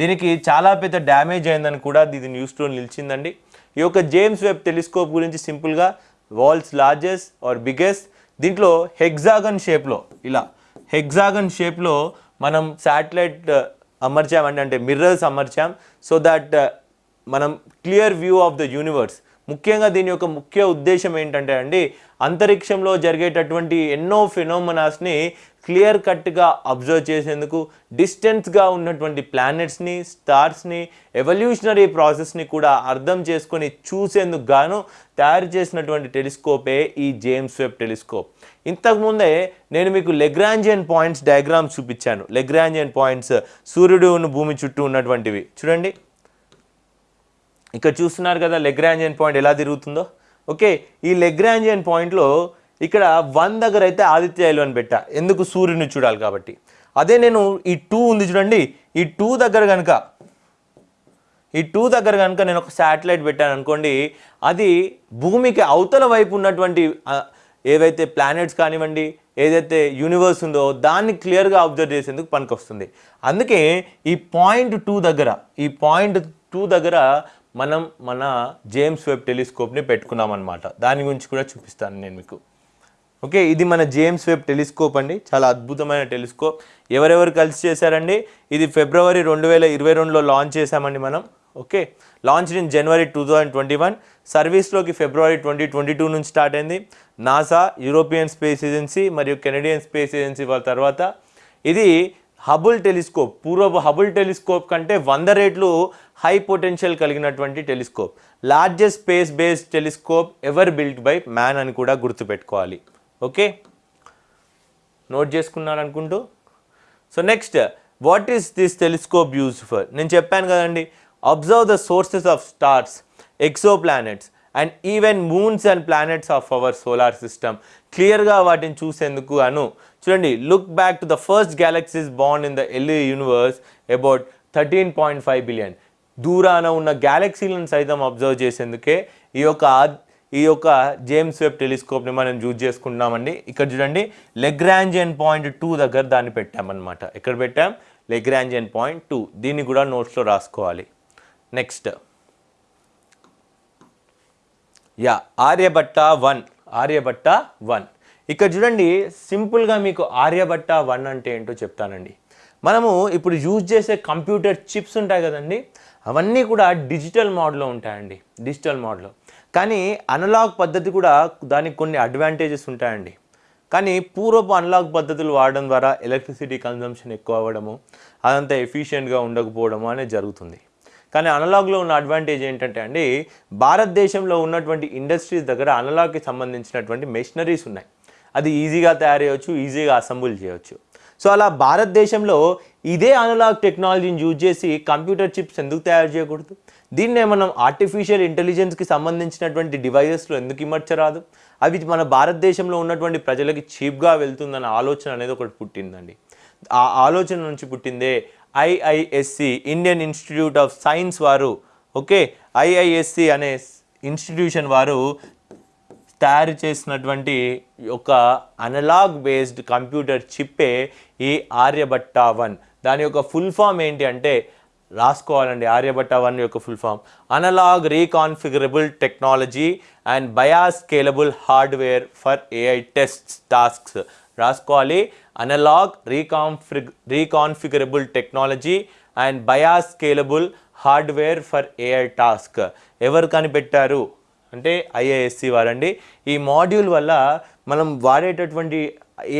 S1: దీనికి చాలా పెద్ద డ్యామేజ్ అయిందని కూడా ఇది న్యూస్లో నిలిచిందండి. ఈ యొక్క జేమ్స్ వెబ్ టెలిస్కోప్ గురించి సింపుల్గా వాల్స్ లార్జెస్ట్ ఆర్ బిగ్గెస్ట్ దీంట్లో హెగ్జాగన్ షేప్లో ఇలా హెగ్జాగన్ షేప్లో మనం శాటిలైట్ అమర్చామండి అంటే మిర్రర్స్ అమర్చాం. సో దట్ uh, మనం clear view of the universe ముఖ్యంగా దీని యొక్క ముఖ్య ఉద్దేశం ఏంటంటే అండి అంతరిక్షంలో జరిగేటటువంటి ఎన్నో ఫినోమనాస్ని క్లియర్ కట్గా అబ్జర్వ్ చేసేందుకు డిస్టెన్స్గా ఉన్నటువంటి ప్లానెట్స్ని స్టార్స్ని ఎవల్యూషనరీ ప్రాసెస్ని కూడా అర్థం చేసుకొని చూసేందుకు గాను తయారు చేసినటువంటి టెలిస్కోపే ఈ జేమ్స్ వెబ్ టెలిస్కోప్. ఇంతకుముందే నేను మీకు లెగ్రాంజియన్ పాయింట్స్ డయాగ్రామ్స్ చూపించాను. లెగ్రాంజియన్ పాయింట్స్ సూర్యుడు ఉన్న భూమి చుట్టూ ఉన్నటువంటివి. చూడండి. ఇక్కడ చూస్తున్నారు కదా లెగ్రాంజియన్ పాయింట్ ఎలా తిరుగుతుందో. ఓకే ఈ లెగ్రాంజియన్ పాయింట్లో ఇక్కడ వన్ దగ్గర అయితే ఆదిత్య ఎల్ అని పెట్టా. ఎందుకు సూర్యుని చూడాలి కాబట్టి. అదే నేను ఈ టూ ఉంది చూడండి. ఈ టూ దగ్గర కనుక ఈ టూ దగ్గర కనుక నేను ఒక శాటిలైట్ పెట్టాను అనుకోండి అది భూమికి అవతల వైపు ఉన్నటువంటి ఏవైతే ప్లానెట్స్ కానివ్వండి ఏదైతే యూనివర్స్ ఉందో దాన్ని క్లియర్గా అబ్జర్వ్ చేసేందుకు పనికొస్తుంది. అందుకే ఈ పాయింట్ టూ దగ్గర ఈ పాయింట్ టూ దగ్గర మనం మన జేమ్స్ వెబ్ టెలిస్కోప్ని పెట్టుకున్నాం అనమాట దాని గురించి కూడా చూపిస్తాను నేను మీకు. ఓకే ఇది మన జేమ్స్ వెబ్ టెలిస్కోప్ అండి. చాలా అద్భుతమైన టెలిస్కోప్ ఎవరెవరు కలిసి చేశారండి? ఇది ఫిబ్రవరి రెండు వేల ఇరవై రెండులో లాంచ్ చేశామండి మనం. Okay launch in January two thousand twenty one సర్వీస్లోకి February twenty twenty two నుంచి స్టార్ట్ అయింది. నాసా యూరోపియన్ స్పేస్ ఏజెన్సీ మరియు కెనడియన్ స్పేస్ ఏజెన్సీ వాళ్ళ తర్వాత. ఇది హబుల్ టెలిస్కోప్ పూర్వపు హబుల్ టెలిస్కోప్ కంటే వంద రేట్లు హై పొటెన్షియల్ కలిగినటువంటి telescope. Largest space based telescope ever built by man అని కూడా గుర్తుపెట్టుకోవాలి. ఓకే? నోట్ చేసుకున్నాను అనుకుంటూ so next what is this telescope use for నేను చెప్పాను కదండి observe the sources of stars exoplanets and even moons and planets of our solar system క్లియర్గా వాటిని చూసేందుకు అను. చూడండి look back to the first galaxies bond in the early universe about thirteen point five billion దూరాన ఉన్న గ్యాలక్సీలను సైతం observe చేసేందుకే ఈ యొక్క ఈ యొక్క జేమ్స్ వెబ్ టెలిస్కోప్ని మనం యూజ్ చేసుకుంటున్నామండి. ఇక్కడ చూడండి లెగ్రాంజియన్ పాయింట్ టూ దగ్గర దాన్ని పెట్టామన్నమాట. ఎక్కడ పెట్టాం? Lagrangian point two. దీన్ని కూడా నోట్స్లో రాసుకోవాలి. Next. Yeah Aryabhatta one. Aryabhatta one. ఇక్కడ చూడండి సింపుల్గా మీకు ఆర్యభట్ట వన్ అంటే ఏంటో చెప్తానండి. మనము ఇప్పుడు యూజ్ చేసే కంప్యూటర్ చిప్స్ ఉంటాయి కదండి అవన్నీ కూడా డిజిటల్ మోడ్లో ఉంటాయండి. డిజిటల్ మోడ్లో. కానీ అనలాగ్ పద్ధతి కూడా దానికి కొన్ని అడ్వాంటేజెస్ ఉంటాయండి. కానీ పూర్వపు అనలాగ్ పద్ధతులు వాడడం ద్వారా ఎలక్ట్రిసిటీ కన్జంప్షన్ ఎక్కువ అవ్వడము అదంతా ఎఫిషియెంట్గా ఉండకపోవడము అనేది జరుగుతుంది. కానీ అనలాగ్లో ఉన్న అడ్వాంటేజ్ ఏంటంటే అండి భారతదేశంలో ఉన్నటువంటి ఇండస్ట్రీస్ దగ్గర అనలాగ్కి సంబంధించినటువంటి మెషినరీస్ ఉన్నాయి. అది ఈజీగా తయారు చేయవచ్చు ఈజీగా అసెంబుల్ చేయవచ్చు. సో అలా భారతదేశంలో ఇదే అనలాగ్ టెక్నాలజీని యూజ్ చేసి కంప్యూటర్ చిప్స్ ఎందుకు తయారు చేయకూడదు? దీన్నే మనం ఆర్టిఫిషియల్ ఇంటెలిజెన్స్కి సంబంధించినటువంటి డివైజెస్లో ఎందుకు ఇమర్చరాదు? అవి మన భారతదేశంలో ఉన్నటువంటి ప్రజలకి చీప్గా వెళ్తుందన్న ఆలోచన అనేది ఒకటి పుట్టిందండి. ఆ ఆలోచన నుంచి పుట్టిందే IISc Indian Institute of Science వారు ఓకే? ఐఐఎస్సి అనే ఇన్స్టిట్యూషన్ వారు తయారు చేసినటువంటి ఒక అనలాగ్ బేస్డ్ కంప్యూటర్ చిప్పే ఈ ఆర్యభట్ట వన్. దాని యొక్క ఫుల్ ఫామ్ ఏంటి అంటే రాసుకోవాలండి ఆర్యభట్ట వన్ యొక్క full form analog reconfigurable technology and bias scalable hardware for AI test tasks రాసుకోవాలి. Analog reconfig reconfigurable technology and bias scalable hardware for AI task ఎవరు కనిపెట్టారు? అంటే ఐఏఎస్సి వారండి ఈ మాడ్యూల్ వల్ల మనం వాడేటటువంటి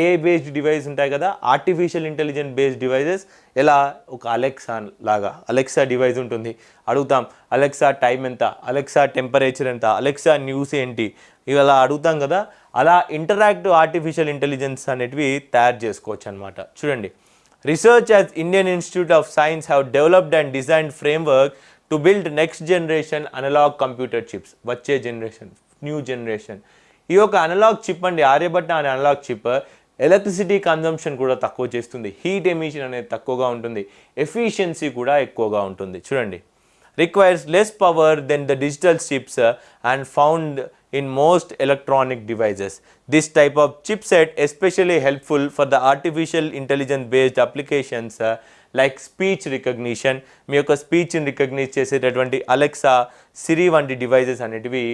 S1: ఏ బేస్డ్ డివైస్ ఉంటాయి కదా ఆర్టిఫిషియల్ ఇంటెలిజెంట్ బేస్డ్ డివైజెస్ ఎలా ఒక అలెక్సా లాగా అలెక్సా డివైస్ ఉంటుంది. అడుగుతాం అలెక్సా టైం ఎంత అలెక్సా టెంపరేచర్ ఎంత అలెక్సా న్యూస్ ఏంటి ఇవి అలా అడుగుతాం కదా అలా ఇంటరాక్టివ్ ఆర్టిఫిషియల్ ఇంటెలిజెన్స్ అనేటివి తయారు చేసుకోవచ్చు అనమాట చూడండి. Research as Indian Institute of Science have developed and designed framework to build next generation analog computer chips వచ్చే జనరేషన్ న్యూ జనరేషన్ ఈ యొక్క అనలాగ్ చిప్ అండి ఆర్యభట్ట అనే అనలాగ్ చిప్ ఎలక్ట్రిసిటీ కన్జంప్షన్ కూడా తక్కువ చేస్తుంది. హీట్ ఎమిషన్ అనేది తక్కువగా ఉంటుంది. ఎఫిషియన్సీ కూడా ఎక్కువగా ఉంటుంది. చూడండి. Requires less power than the digital chips and found in most electronic devices this type of chip set especially helpful for the artificial intelligence based applications like speech recognition మీ యొక్క స్పీచ్ని recognise చేసేటటువంటి Alexa సిరి వంటి devices అనేటివి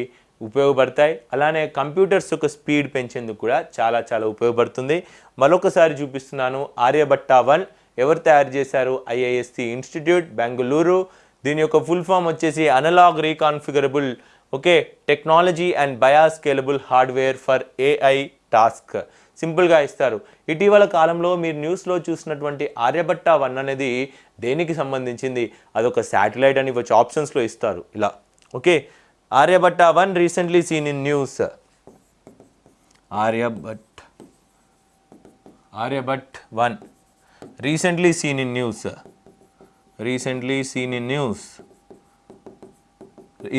S1: ఉపయోగపడతాయి. అలానే computers యొక్క speed పెంచేందుకు కూడా చాలా చాలా ఉపయోగపడుతుంది. మరొకసారి చూపిస్తున్నాను ఆర్యభట్ట వన్ ఎవరు తయారు చేశారు? ఐఐఎస్సి ఇన్స్టిట్యూట్ బెంగళూరు దీని యొక్క ఫుల్ ఫామ్ వచ్చేసి analog reconfigurable okay technology and bias scalable hardware for AI task సింపుల్గా ఇస్తారు. ఇటీవల కాలంలో మీరు న్యూస్లో చూసినటువంటి ఆర్యభట్ట వన్ అనేది దేనికి సంబంధించింది? అదొక శాటిలైట్ అని వచ్చి ఆప్షన్స్లో ఇస్తారు ఇలా. Okay Aryabhatta one recently seen in news. Aryabhat Aryabhat one recently seen in news. Recently seen in news.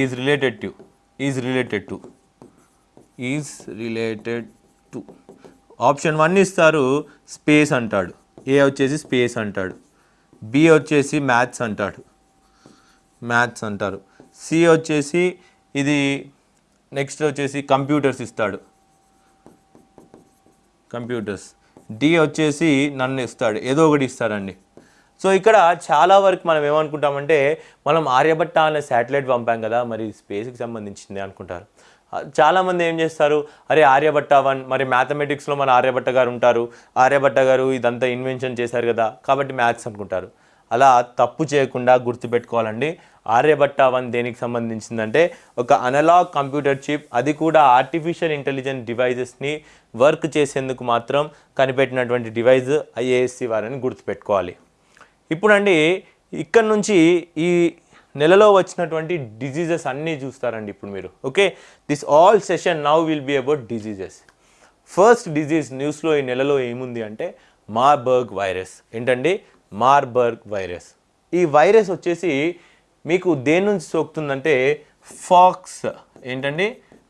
S1: Is related to is related to is related to. Option one ఇస్తారు స్పేస్ అంటాడు. ఏ వచ్చేసి space అంటాడు. B వచ్చేసి maths అంటాడు. Maths అంటారు. C వచ్చేసి ఇది next వచ్చేసి కంప్యూటర్స్ ఇస్తాడు. కంప్యూటర్స్. డి వచ్చేసి నన్ను ఇస్తాడు. ఏదో ఒకటి ఇస్తారండి సో ఇక్కడ చాలా వరకు మనం ఏమనుకుంటామంటే మనం ఆర్యభట్ట అనే శాటిలైట్ పంపాం కదా మరి స్పేస్కి సంబంధించింది అనుకుంటారు. చాలామంది ఏం చేస్తారు? అరే ఆర్యభట్ట వన్ మరి మ్యాథమెటిక్స్లో మన ఆర్యభట్ట గారు ఉంటారు. ఆర్యభట్ట గారు ఇదంతా ఇన్వెన్షన్ చేశారు కదా కాబట్టి మ్యాథ్స్ అనుకుంటారు. అలా తప్పు చేయకుండా గుర్తుపెట్టుకోవాలండి. ఆర్యభట్ట వన్ దేనికి సంబంధించిందంటే ఒక అనలాగ్ కంప్యూటర్ చిప్ అది కూడా ఆర్టిఫిషియల్ ఇంటెలిజెంట్ డివైజెస్ని వర్క్ చేసేందుకు మాత్రం కనిపెట్టినటువంటి డివైజ్ ఐఏఎస్సి వారని గుర్తుపెట్టుకోవాలి. ఇప్పుడండి ఇక్కడ నుంచి ఈ నెలలో వచ్చినటువంటి డిజీజెస్ అన్నీ చూస్తారండి ఇప్పుడు మీరు. Okay this all session now will be about diseases first disease న్యూస్లో ఈ నెలలో ఏముంది అంటే మార్బర్గ్ వైరస్ ఏంటండి? మార్బర్గ్ వైరస్ ఈ వైరస్ వచ్చేసి మీకు దేని నుంచి సోకుతుందంటే ఫాక్స్ ఏంటండి?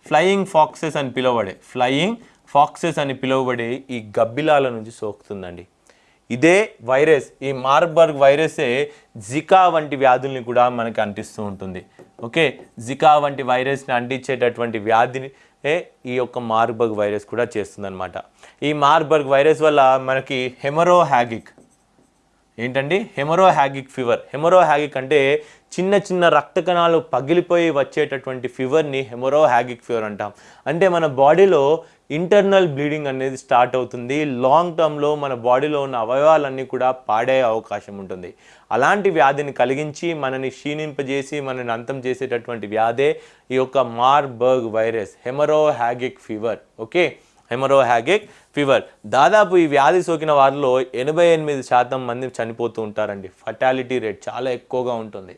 S1: ఫ్లయింగ్ ఫాక్సెస్ అని పిలువబడే ఫ్లయింగ్ ఫాక్సెస్ అని పిలువబడే ఈ గబ్బిలాల నుంచి సోకుతుందండి. ఇదే వైరస్ ఈ మార్బర్గ్ వైరసే జికా వంటి వ్యాధుల్ని కూడా మనకి అంటిస్తూ ఉంటుంది. ఓకే? జికా వంటి వైరస్ని అంటించేటటువంటి వ్యాధిని ఈ యొక్క మార్బర్గ్ వైరస్ కూడా చేస్తుందన్నమాట. ఈ మార్బర్గ్ వైరస్ వల్ల మనకి హెమరో హ్యాగిక్ ఏంటండి? హెమరో హ్యాగిక్ ఫీవర్. హెమరో హ్యాగిక్ అంటే చిన్న చిన్న రక్త కణాలు పగిలిపోయి వచ్చేటటువంటి ఫీవర్ని హెమరో హ్యాగిక్ ఫీవర్ అంటాం. అంటే మన బాడీలో ఇంటర్నల్ బ్లీడింగ్ అనేది స్టార్ట్ అవుతుంది. లాంగ్ టర్మ్లో మన బాడీలో ఉన్న అవయవాలన్నీ కూడా పాడే అవకాశం ఉంటుంది. అలాంటి వ్యాధిని కలిగించి మనని క్షీణింపజేసి మనని అంతం చేసేటటువంటి వ్యాధే ఈ యొక్క Marburg virus haemorrhagic fever. Okay? Haemorrhagic fever. దాదాపు ఈ వ్యాధి సోకిన వారిలో ఎనభై ఎనిమిది శాతం మంది చనిపోతూ ఉంటారండి. ఫటాలిటీ రేట్ చాలా ఎక్కువగా ఉంటుంది.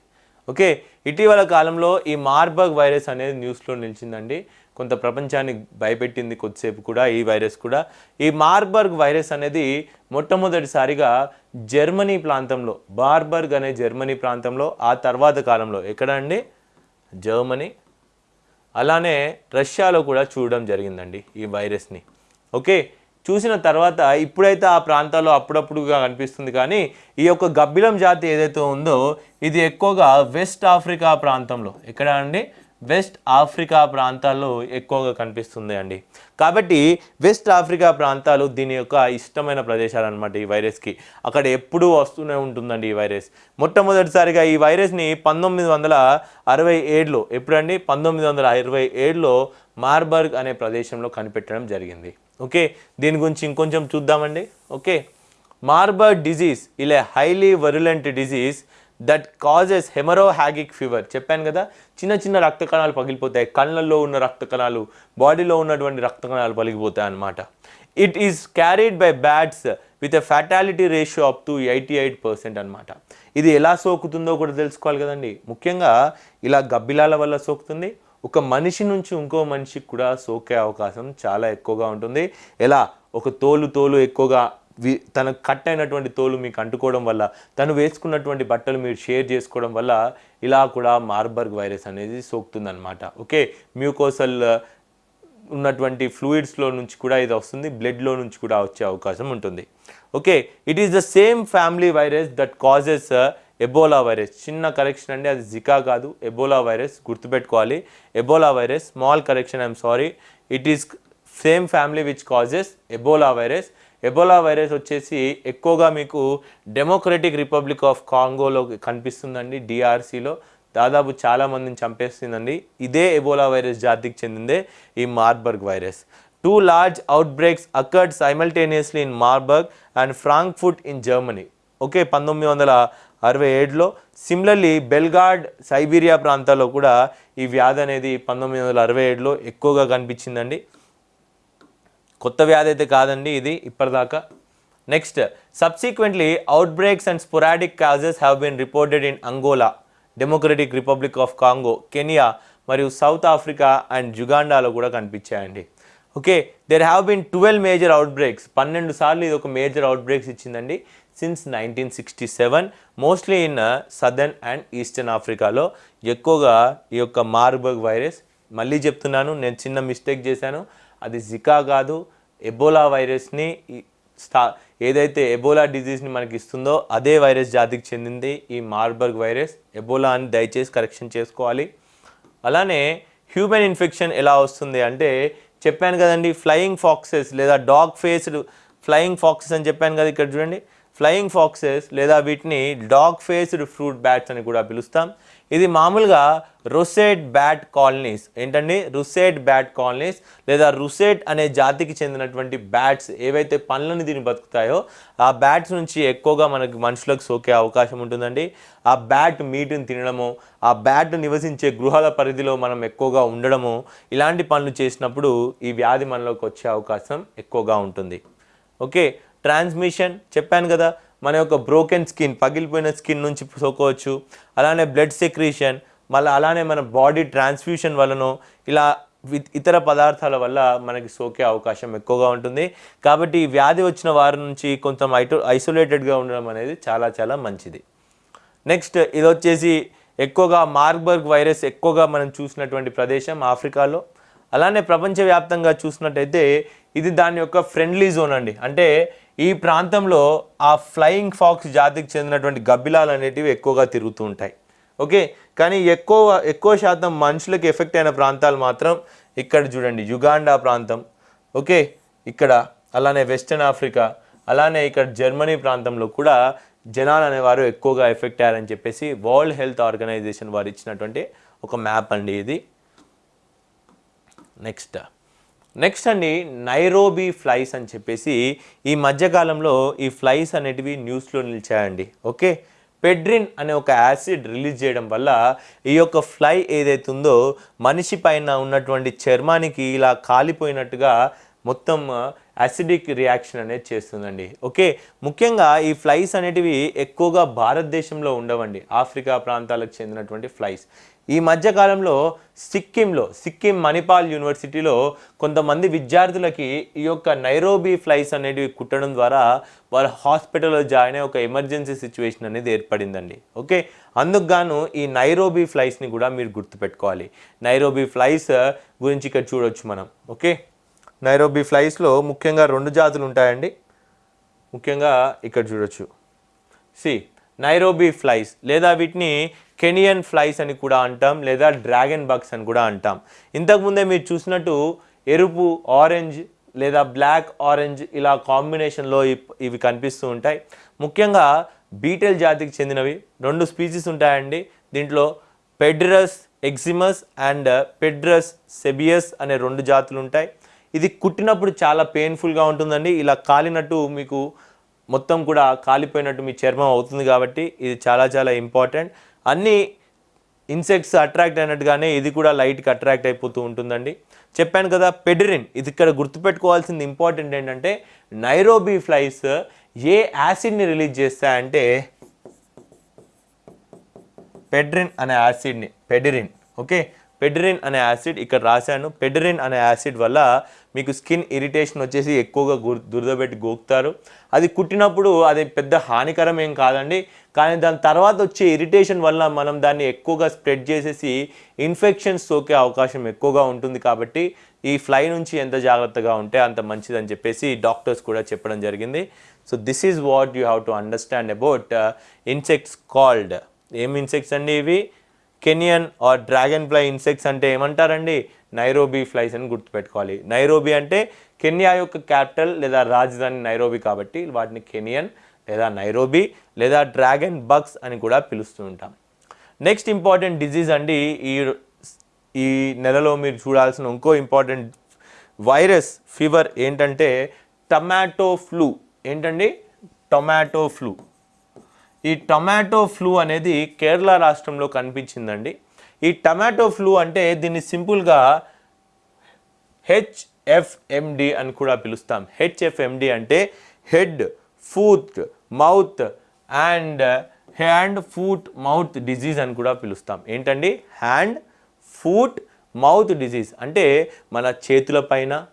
S1: ఓకే? ఇటీవల కాలంలో ఈ మార్బర్గ్ వైరస్ అనేది న్యూస్లో నిలిచిందండి. కొంత ప్రపంచాన్ని భయపెట్టింది కొద్దిసేపు కూడా ఈ వైరస్ కూడా. ఈ మార్బర్గ్ వైరస్ అనేది మొట్టమొదటిసారిగా జర్మనీ ప్రాంతంలో బార్బర్గ్ అనే జర్మనీ ప్రాంతంలో ఆ తర్వాత కాలంలో. ఎక్కడ అండి? జర్మనీ. అలానే రష్యాలో కూడా చూడడం జరిగిందండి ఈ వైరస్ని. ఓకే చూసిన తర్వాత ఇప్పుడైతే ఆ ప్రాంతాల్లో అప్పుడప్పుడుగా కనిపిస్తుంది కానీ ఈ యొక్క గబ్బిలం జాతి ఏదైతే ఉందో ఇది ఎక్కువగా వెస్ట్ ఆఫ్రికా ప్రాంతంలో. ఎక్కడ అండి? వెస్ట్ ఆఫ్రికా ప్రాంతాల్లో ఎక్కువగా కనిపిస్తుంది అండి. కాబట్టి వెస్ట్ ఆఫ్రికా ప్రాంతాలు దీని యొక్క ఇష్టమైన ప్రదేశాలు అనమాట ఈ వైరస్కి. అక్కడ ఎప్పుడూ వస్తూనే ఉంటుందండి ఈ వైరస్. మొట్టమొదటిసారిగా ఈ వైరస్ని పంతొమ్మిది వందల అరవై ఏడులో ఎప్పుడండి? పంతొమ్మిది వందల ఇరవై ఏడులో మార్బర్గ్ అనే ప్రదేశంలో కనిపెట్టడం జరిగింది. ఓకే? దీని గురించి ఇంకొంచెం చూద్దామండి. ఓకే? మార్బర్గ్ డిజీజ్ ఇలా highly virulent disease that causes haemorrhagic fever చెప్పాను కదా చిన్న చిన్న రక్త కణాలు పగిలిపోతాయి. కళ్ళల్లో ఉన్న రక్త కణాలు బాడీలో ఉన్నటువంటి రక్త కణాలు పగిలిపోతాయి అన్నమాట. It is carried by bats with a fatality ratio up to eighty eight percent అనమాట ఇది ఎలా సోకుతుందో కూడా తెలుసుకోవాలి కదండి. ముఖ్యంగా ఇలా గబ్బిలాల వల్ల సోకుతుంది. ఒక మనిషి నుంచి ఇంకో మనిషికి కూడా సోకే అవకాశం చాలా ఎక్కువగా ఉంటుంది. ఎలా? ఒక తోలు తోలు ఎక్కువగా తనకు తన కట్ అయినటువంటి తోలు మీకు అంటుకోవడం వల్ల తను వేసుకున్నటువంటి బట్టలు మీరు షేర్ చేసుకోవడం వల్ల ఇలా కూడా మార్బర్గ్ వైరస్ అనేది సోకుతుందన్నమాట. ఓకే? మ్యూకోసల్ ఉన్నటువంటి ఫ్లూయిడ్స్లో నుంచి కూడా ఇది వస్తుంది బ్లడ్లో నుంచి కూడా వచ్చే అవకాశం ఉంటుంది. Okay? It is the same family virus that causes uh, Ebola virus. చిన్న కరెక్షన్ అండి అది జికా కాదు. ఎబోలా వైరస్ గుర్తుపెట్టుకోవాలి. Ebola virus small correction I'm sorry. It is same family which causes Ebola virus. Ebola virus వచ్చేసి ఎక్కువగా మీకు democratic Republic of కాంగోలో కనిపిస్తుందండి డిఆర్సీలో దాదాపు చాలామందిని చంపేస్తుందండి. ఇదే ఎబోలా వైరస్ జాతికి చెందిందే ఈ Marburg virus. Two large outbreaks occurred simultaneously in Marburg and Frankfurt in Germany okay పంతొమ్మిది వందల అరవై ఏడులో. సిమిలర్లీ బెల్గార్డ్ సైబీరియా ప్రాంతాల్లో కూడా ఈ వ్యాధి అనేది పంతొమ్మిది వందల అరవై ఏడులో ఎక్కువగా కనిపించిందండి. కొత్త వ్యాధి అయితే కాదండి ఇది ఇప్పటిదాకా. Next subsequently outbreaks and sporadic cases have been reported in Angola Democratic Republic of Congo Kenya మరియు సౌత్ ఆఫ్రికా అండ్ జుగాండాలో కూడా కనిపించాయండి. Okay there have been twelve major outbreaks పన్నెండు సార్లు ఇది ఒక major outbreaks ఇచ్చిందండి. Since nineteen sixty seven mostly in southern and eastern ఆఫ్రికాలో ఎక్కువగా ఈ యొక్క మార్బర్గ్ వైరస్ మళ్ళీ చెప్తున్నాను నేను చిన్న మిస్టేక్ చేశాను. అది జికా కాదు ఎబోలా వైరస్ని స్టా ఏదైతే ఎబోలా డిజీజ్ని మనకి ఇస్తుందో అదే వైరస్ జాతికి చెందింది ఈ మార్బర్గ్ వైరస్ ఎబోలా అని దయచేసి కరెక్షన్ చేసుకోవాలి. అలానే హ్యూమన్ ఇన్ఫెక్షన్ ఎలా వస్తుంది అంటే చెప్పాను కదండి ఫ్లయింగ్ ఫాక్సెస్ లేదా డాగ్ ఫేస్డ్ ఫ్లయింగ్ ఫాక్సెస్ అని చెప్పాను కదా ఇక్కడ చూడండి. ఫ్లయింగ్ ఫాక్సెస్ లేదా వీటిని డాగ్ ఫేస్డ్ ఫ్రూట్ బ్యాట్స్ అని కూడా పిలుస్తాం. ఇది మామూలుగా రుసెట్ బ్యాట్ కాలనీస్. ఏంటండి? రుసెట్ బ్యాట్ కాలనీస్ లేదా రుసెట్ అనే జాతికి చెందినటువంటి బ్యాట్స్ ఏవైతే పండ్లను తిని బతుకుతాయో ఆ బ్యాట్స్ నుంచి ఎక్కువగా మనకి మనుషులకు సోకే అవకాశం ఉంటుందండి. ఆ బ్యాట్ మీటుని తినడము ఆ బ్యాట్ నివసించే గృహాల పరిధిలో మనం ఎక్కువగా ఉండడము ఇలాంటి పనులు చేసినప్పుడు ఈ వ్యాధి మనలోకి వచ్చే అవకాశం ఎక్కువగా ఉంటుంది. ఓకే ట్రాన్స్మిషన్ చెప్పాను కదా. మన యొక్క బ్రోకెన్ స్కిన్ పగిలిపోయిన స్కిన్ నుంచి సోకోవచ్చు అలానే బ్లడ్ సెక్రీషన్ మళ్ళీ అలానే మన బాడీ ట్రాన్స్ఫ్యూషన్ వలనో ఇలా ఇతర పదార్థాల వల్ల మనకి సోకే అవకాశం ఎక్కువగా ఉంటుంది. కాబట్టి ఈ వ్యాధి వచ్చిన వారి నుంచి కొంచెం ఐటో ఐసోలేటెడ్గా ఉండడం అనేది చాలా చాలా మంచిది. నెక్స్ట్ ఇది వచ్చేసి ఎక్కువగా మార్బర్గ్ వైరస్ ఎక్కువగా మనం చూసినటువంటి ప్రదేశం ఆఫ్రికాలో. అలానే ప్రపంచవ్యాప్తంగా చూసినట్టయితే ఇది దాని యొక్క ఫ్రెండ్లీ జోన్ అండి. అంటే ఈ ప్రాంతంలో ఆ ఫ్లయింగ్ ఫాక్స్ జాతికి చెందినటువంటి గబ్బిలాలు అనేటివి ఎక్కువగా తిరుగుతూ ఉంటాయి. ఓకే? కానీ ఎక్కువ ఎక్కువ శాతం మనుషులకు ఎఫెక్ట్ అయిన ప్రాంతాలు మాత్రం ఇక్కడ చూడండి. యుగాండా ప్రాంతం. ఓకే? ఇక్కడ అలానే వెస్టర్న్ ఆఫ్రికా అలానే ఇక్కడ జర్మనీ ప్రాంతంలో కూడా జనాలు అనేవారు ఎక్కువగా ఎఫెక్ట్ అయ్యారని చెప్పేసి వరల్డ్ హెల్త్ ఆర్గనైజేషన్ వారు ఇచ్చినటువంటి ఒక మ్యాప్ అండి ఇది. నెక్స్ట్. నెక్స్ట్ అండి నైరోబీ ఫ్లైస్ అని చెప్పేసి ఈ మధ్యకాలంలో ఈ ఫ్లైస్ అనేటివి న్యూస్లో నిలిచాయండి. ఓకే పెడ్రిన్ అనే ఒక యాసిడ్ రిలీజ్ చేయడం వల్ల ఈ యొక్క ఫ్లై ఏదైతే ఉందో మనిషి పైన ఉన్నటువంటి చర్మానికి ఇలా కాలిపోయినట్టుగా మొత్తం యాసిడిక్ రియాక్షన్ అనేది చేస్తుందండి. ఓకే ముఖ్యంగా ఈ ఫ్లైస్ అనేటివి ఎక్కువగా భారతదేశంలో ఉండవండి. ఆఫ్రికా ప్రాంతాలకు చెందినటువంటి ఫ్లైస్ ఈ మధ్యకాలంలో సిక్కింలో సిక్కిం మణిపాల్ యూనివర్సిటీలో కొంతమంది విద్యార్థులకి ఈ యొక్క నైరోబీ ఫ్లైస్ అనేటివి కుట్టడం ద్వారా వాళ్ళ హాస్పిటల్లో జాయిన్ అయ్యే ఒక ఎమర్జెన్సీ సిచ్యువేషన్ అనేది ఏర్పడిందండి. ఓకే? అందుకు గాను ఈ నైరోబీ ఫ్లైస్ని కూడా మీరు గుర్తుపెట్టుకోవాలి. నైరోబీ ఫ్లైస్ గురించి ఇక్కడ చూడొచ్చు మనం. ఓకే? నైరోబీ ఫ్లైస్లో ముఖ్యంగా రెండు జాతులు ఉంటాయండి. ముఖ్యంగా ఇక్కడ చూడొచ్చు. See Nairobi flies. లేదా వీటిని కెనియన్ ఫ్లైస్ అని కూడా అంటాం లేదా డ్రాగన్ బగ్స్ అని కూడా అంటాం. ఇంతకుముందే మీరు చూసినట్టు ఎరుపు ఆరెంజ్ లేదా బ్లాక్ ఆరెంజ్ ఇలా కాంబినేషన్లో ఇప్- ఇవి కనిపిస్తూ ఉంటాయి. ముఖ్యంగా బీటెల్ జాతికి చెందినవి. రెండు స్పీసీస్ ఉంటాయండి. దీంట్లో పెడ్రస్ ఎగ్జిమస్ అండ్ పెడ్రస్ సెబియస్ అనే రెండు జాతులు ఉంటాయి. ఇది కుట్టినప్పుడు చాలా పెయిన్ఫుల్గా ఉంటుందండి. ఇలా కాలినట్టు మీకు మొత్తం కూడా కాలిపోయినట్టు మీ చర్మం అవుతుంది కాబట్టి ఇది చాలా చాలా ఇంపార్టెంట్ అన్ని ఇన్సెక్ట్స్ అట్రాక్ట్ అయినట్టుగానే ఇది కూడా లైట్కి అట్రాక్ట్ అయిపోతూ ఉంటుందండి. చెప్పాను కదా పెడిరిన్ ఇది ఇక్కడ గుర్తుపెట్టుకోవాల్సింది ఇంపార్టెంట్ ఏంటంటే నైరోబీ ఫ్లైస్ ఏ యాసిడ్ని రిలీజ్ చేస్తాయంటే పెడ్రిన్ అనే యాసిడ్ని పెడిరిన్ ఓకే పెడ్రిన్ అనే యాసిడ్ ఇక్కడ రాశాను పెడ్రిన్ అనే యాసిడ్ వల్ల మీకు స్కిన్ ఇరిటేషన్ వచ్చేసి ఎక్కువగా గుర్ దురదబెట్టి గోకుతారు. అది కుట్టినప్పుడు అది పెద్ద హానికరం ఏం కాదండి. కానీ దాని తర్వాత వచ్చే ఇరిటేషన్ వల్ల మనం దాన్ని ఎక్కువగా స్ప్రెడ్ చేసేసి ఇన్ఫెక్షన్స్ సోకే అవకాశం ఎక్కువగా ఉంటుంది కాబట్టి ఈ ఫ్లై నుంచి ఎంత జాగ్రత్తగా ఉంటే అంత మంచిదని చెప్పేసి డాక్టర్స్ కూడా చెప్పడం జరిగింది. So this is what you have to understand about insects called ఏం ఇన్సెక్ట్స్ అండి ఇవి? Kenyan or dragon fly insects అంటే ఏమంటారండి? నైరోబీ ఫ్లైస్ అని గుర్తుపెట్టుకోవాలి. నైరోబీ అంటే కెన్యా యొక్క క్యాపిటల్ లేదా రాజధాని నైరోబీ కాబట్టి వాటిని కెనియన్ లేదా నైరోబీ లేదా డ్రాగన్ బగ్స్ అని కూడా పిలుస్తూ ఉంటాం. నెక్స్ట్ ఇంపార్టెంట్ డిజీజ్ అండి ఈ ఈ నెలలో మీరు చూడాల్సిన ఇంకో ఇంపార్టెంట్ వైరస్ ఫీవర్ ఏంటంటే టమాటో ఫ్లూ ఏంటండి? టొమాటో ఫ్లూ ఈ టొమాటో ఫ్లూ అనేది కేరళ రాష్ట్రంలో కనిపించిందండి. ఈ టమాటో ఫ్లూ అంటే దీన్ని సింపుల్గా హెచ్ఎఫ్ఎండి అని కూడా పిలుస్తాం. హెచ్ఎఫ్ఎండి అంటే head foot mouth and hand foot mouth disease అని కూడా పిలుస్తాం. ఏంటండి? Hand foot mouth disease. అంటే మన చేతులపైన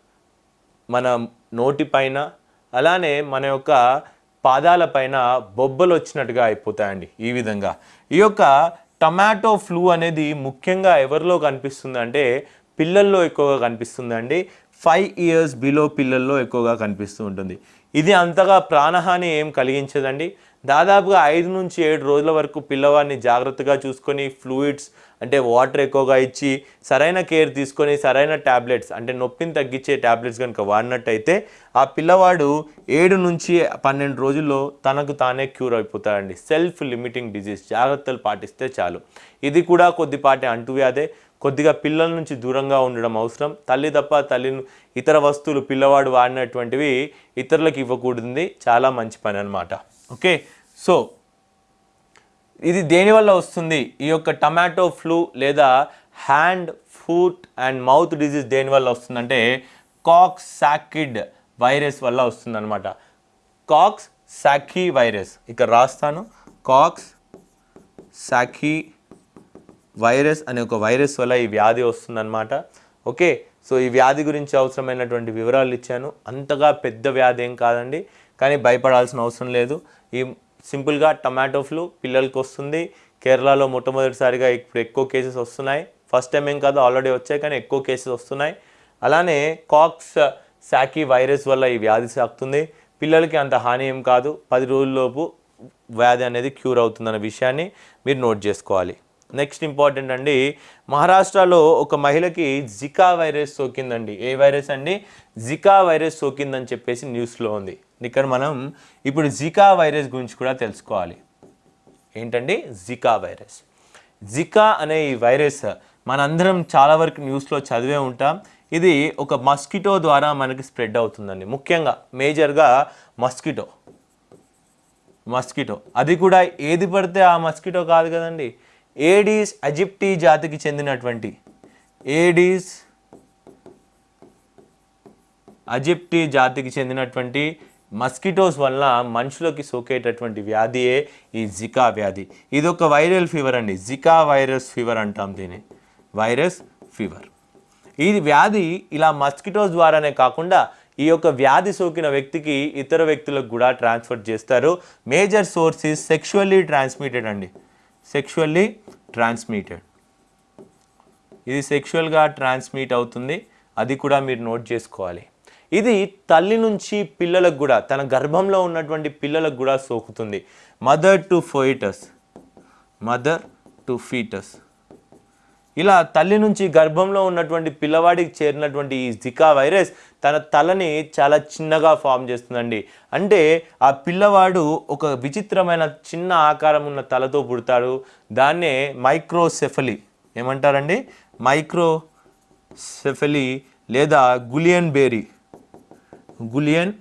S1: మన నోటిపైన అలానే మన యొక్క పాదాలపైన బొబ్బలు వచ్చినట్టుగా అయిపోతాయండి ఈ విధంగా. ఈ యొక్క టమాటో ఫ్లూ అనేది ముఖ్యంగా ఎవరిలో కనిపిస్తుంది అంటే పిల్లల్లో ఎక్కువగా కనిపిస్తుందండి. ఫైవ్ ఇయర్స్ బిలో పిల్లల్లో ఎక్కువగా కనిపిస్తూ ఉంటుంది. ఇది అంతగా ప్రాణహాని ఏం కలిగించదండి. దాదాపుగా ఐదు నుంచి ఏడు రోజుల వరకు పిల్లవాడిని జాగ్రత్తగా చూసుకొని ఫ్లూయిడ్స్ అంటే వాటర్ ఎక్కువగా ఇచ్చి సరైన కేర్ తీసుకొని సరైన ట్యాబ్లెట్స్ అంటే నొప్పిని తగ్గించే ట్యాబ్లెట్స్ కనుక వాడినట్టయితే ఆ పిల్లవాడు ఏడు నుంచి పన్నెండు రోజుల్లో తనకు తానే క్యూర్ అయిపోతాడండి. సెల్ఫ్ లిమిటింగ్ డిజీజ్ జాగ్రత్తలు పాటిస్తే చాలు. ఇది కూడా కొద్దిపాటి అంటువ్యాధే. కొద్దిగా పిల్లల నుంచి దూరంగా ఉండడం అవసరం. తల్లి తప్ప తల్లిని ఇతర వస్తువులు పిల్లవాడు వాడినటువంటివి ఇతరులకు ఇవ్వకూడదు చాలా మంచి పని అనమాట ఓకే? సో ఇది దేనివల్ల వస్తుంది? ఈ యొక్క టమాటో ఫ్లూ లేదా hand foot and mouth disease దేనివల్ల వస్తుందంటే కాక్స్ సాకిడ్ వైరస్ వల్ల వస్తుందన్నమాట. కాక్స్ సాకీ వైరస్ ఇక్కడ రాస్తాను. కాక్స్ సాకీ వైరస్ అనే ఒక వైరస్ వల్ల ఈ వ్యాధి వస్తుందన్నమాట. ఓకే సో ఈ వ్యాధి గురించి అవసరమైనటువంటి వివరాలు ఇచ్చాను. అంతగా పెద్ద వ్యాధి ఏం కాదండి కానీ భయపడాల్సిన అవసరం లేదు. ఈ సింపుల్గా టమాటో ఫ్లూ పిల్లలకి వస్తుంది. కేరళలో మొట్టమొదటిసారిగా ఇప్పుడు ఎక్కువ కేసెస్ వస్తున్నాయి. ఫస్ట్ టైం ఏం కాదు ఆల్రెడీ వచ్చాయి కానీ ఎక్కువ కేసెస్ వస్తున్నాయి. అలానే కాక్స్ శాకి వైరస్ వల్ల ఈ వ్యాధి సాకుతుంది. పిల్లలకి అంత హాని ఏం కాదు. పది రోజుల్లోపు వ్యాధి అనేది క్యూర్ అవుతుందన్న విషయాన్ని మీరు నోట్ చేసుకోవాలి. నెక్స్ట్ ఇంపార్టెంట్ అండి మహారాష్ట్రలో ఒక మహిళకి జికా వైరస్ సోకిందండి. ఏ వైరస్ అండి? జికా వైరస్ సోకిందని చెప్పేసి న్యూస్లో ఉంది. ఇక్కడ మనం ఇప్పుడు జికా వైరస్ గురించి కూడా తెలుసుకోవాలి. ఏంటండి? Zika virus. జికా అనే ఈ వైరస్ మనందరం చాలా వరకు న్యూస్లో చదివే ఉంటాం. ఇది ఒక మస్కిటో ద్వారా మనకి స్ప్రెడ్ అవుతుందండి. ముఖ్యంగా మేజర్గా మస్కిటో. మస్కిటో. అది కూడా ఏది పడితే ఆ మస్కిటో కాదు కదండి. ఏడీస్ అజిప్టీ జాతికి చెందినటువంటి ఏడీస్ అజిప్టీ జాతికి చెందినటువంటి మస్కిటోస్ వల్ల మనుషులకి సోకేటటువంటి వ్యాధియే ఈ జికా వ్యాధి. ఇది ఒక వైరల్ ఫీవర్ అండి. జికా వైరస్ ఫీవర్ అంటాం దీన్ని. Virus fever. ఈ వ్యాధి ఇలా మస్కిటోస్ ద్వారానే కాకుండా ఈ యొక్క వ్యాధి సోకిన వ్యక్తికి ఇతర వ్యక్తులకు కూడా ట్రాన్స్ఫర్ చేస్తారు. Major source is sexually transmitted అండి. సెక్షువల్లీ ట్రాన్స్మిటెడ్ ఇది సెక్షువల్గా ట్రాన్స్మిట్ అవుతుంది. అది కూడా మీరు నోట్ చేసుకోవాలి. ఇది తల్లి నుంచి పిల్లలకు కూడా తన గర్భంలో ఉన్నటువంటి పిల్లలకు కూడా సోకుతుంది. Mother to foetus mother to foetus ఇలా తల్లి నుంచి గర్భంలో ఉన్నటువంటి పిల్లవాడికి చేరినటువంటి ఈ జికా వైరస్ తన తలని చాలా చిన్నగా ఫామ్ చేస్తుందండి. అంటే ఆ పిల్లవాడు ఒక విచిత్రమైన చిన్న ఆకారం ఉన్న తలతో పుడతాడు. దాన్నే మైక్రోసెఫలి ఏమంటారండి? మైక్రోసెఫలి లేదా Guillain Barre Guillain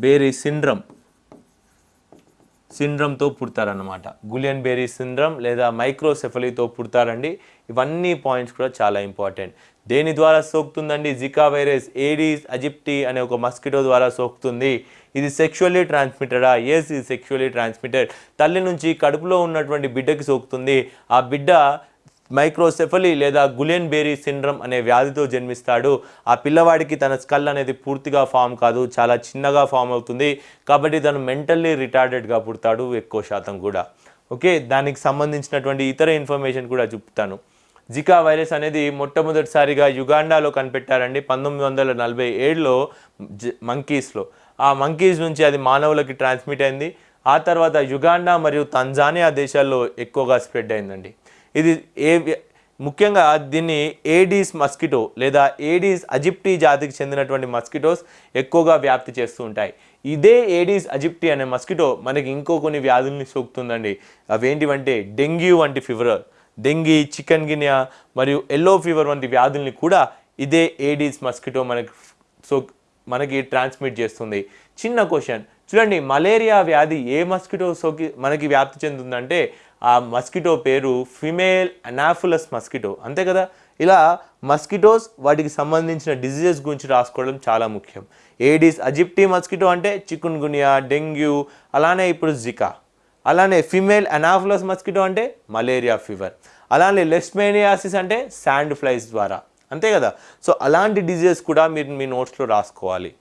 S1: Barre syndrome. సిండ్రమ్తో పుడతారనమాట గులియన్ బేరీ సిండ్రమ్ లేదా మైక్రోసెఫలీతో పుడతారండి. ఇవన్నీ పాయింట్స్ కూడా చాలా ఇంపార్టెంట్. దేని ద్వారా సోకుతుందండి? జికా వైరస్ ఏడీస్ అజిప్టీ అనే ఒక మస్కిటో ద్వారా సోకుతుంది. ఇది సెక్షువల్లీ ట్రాన్స్మిటెడా ఎస్ ఇది సెక్షువల్లీ ట్రాన్స్మిటెడ్ తల్లి నుంచి కడుపులో ఉన్నటువంటి బిడ్డకి సోకుతుంది. ఆ బిడ్డ మైక్రోసెఫలీ లేదా గులెన్ బేరీ సిండ్రమ్ అనే వ్యాధితో జన్మిస్తాడు. ఆ పిల్లవాడికి తన స్కల్ అనేది పూర్తిగా ఫామ్ కాదు చాలా చిన్నగా ఫామ్ అవుతుంది. కాబట్టి తను మెంటల్లీ రిటార్డెడ్గా పుడతాడు ఎక్కువ శాతం కూడా. ఓకే? దానికి సంబంధించినటువంటి ఇతర ఇన్ఫర్మేషన్ కూడా చెప్తాను. జికా వైరస్ అనేది మొట్టమొదటిసారిగా యుగాండాలో కనిపెట్టారండి. పంతొమ్మిది వందల నలభై ఏడులో మంకీస్లో. ఆ మంకీస్ నుంచి అది మానవులకి ట్రాన్స్మిట్ అయింది. ఆ తర్వాత యుగాండా మరియు తంజానియా దేశాల్లో ఎక్కువగా స్ప్రెడ్ అయిందండి. ఇది ఏ ముఖ్యంగా దీన్ని ఏడీస్ మస్కిటో లేదా ఏడీస్ అజిప్టీ జాతికి చెందినటువంటి మస్కిటోస్ ఎక్కువగా వ్యాప్తి చేస్తూ ఉంటాయి. ఇదే ఏడీస్ అజిప్టీ అనే మస్కిటో మనకి ఇంకో కొన్ని వ్యాధుల్ని సోకుతుందండి. అవేంటివంటే డెంగ్యూ వంటి ఫీవర్ డెంగీ చికెన్ గినియా మరియు ఎల్లో ఫీవర్ వంటి వ్యాధుల్ని కూడా ఇదే ఏడీస్ మస్కిటో మనకి సో మనకి ట్రాన్స్మిట్ చేస్తుంది. చిన్న క్వశ్చన్. చూడండి మలేరియా వ్యాధి ఏ మస్కిటో సోకి మనకి వ్యాప్తి చెందుతుందంటే ఆ మస్కిటో పేరు ఫిమేల్ అనాఫులస్ మస్కిటో. అంతే కదా? ఇలా మస్కిటోస్ వాటికి సంబంధించిన డిజీజెస్ గురించి రాసుకోవడం చాలా ముఖ్యం. ఏడీస్ అజిప్టీ మస్కిటో అంటే చికున్ గునియా డెంగ్యూ అలానే ఇప్పుడు జికా. అలానే ఫిమేల్ అనాఫులస్ మస్కిటో అంటే మలేరియా ఫీవర్. అలానే లెస్మేనియాసిస్ అంటే శాండ్ ఫ్లైస్ ద్వారా. అంతే కదా? సో అలాంటి డిజీజెస్ కూడా మీరు మీ నోట్స్లో రాసుకోవాలి.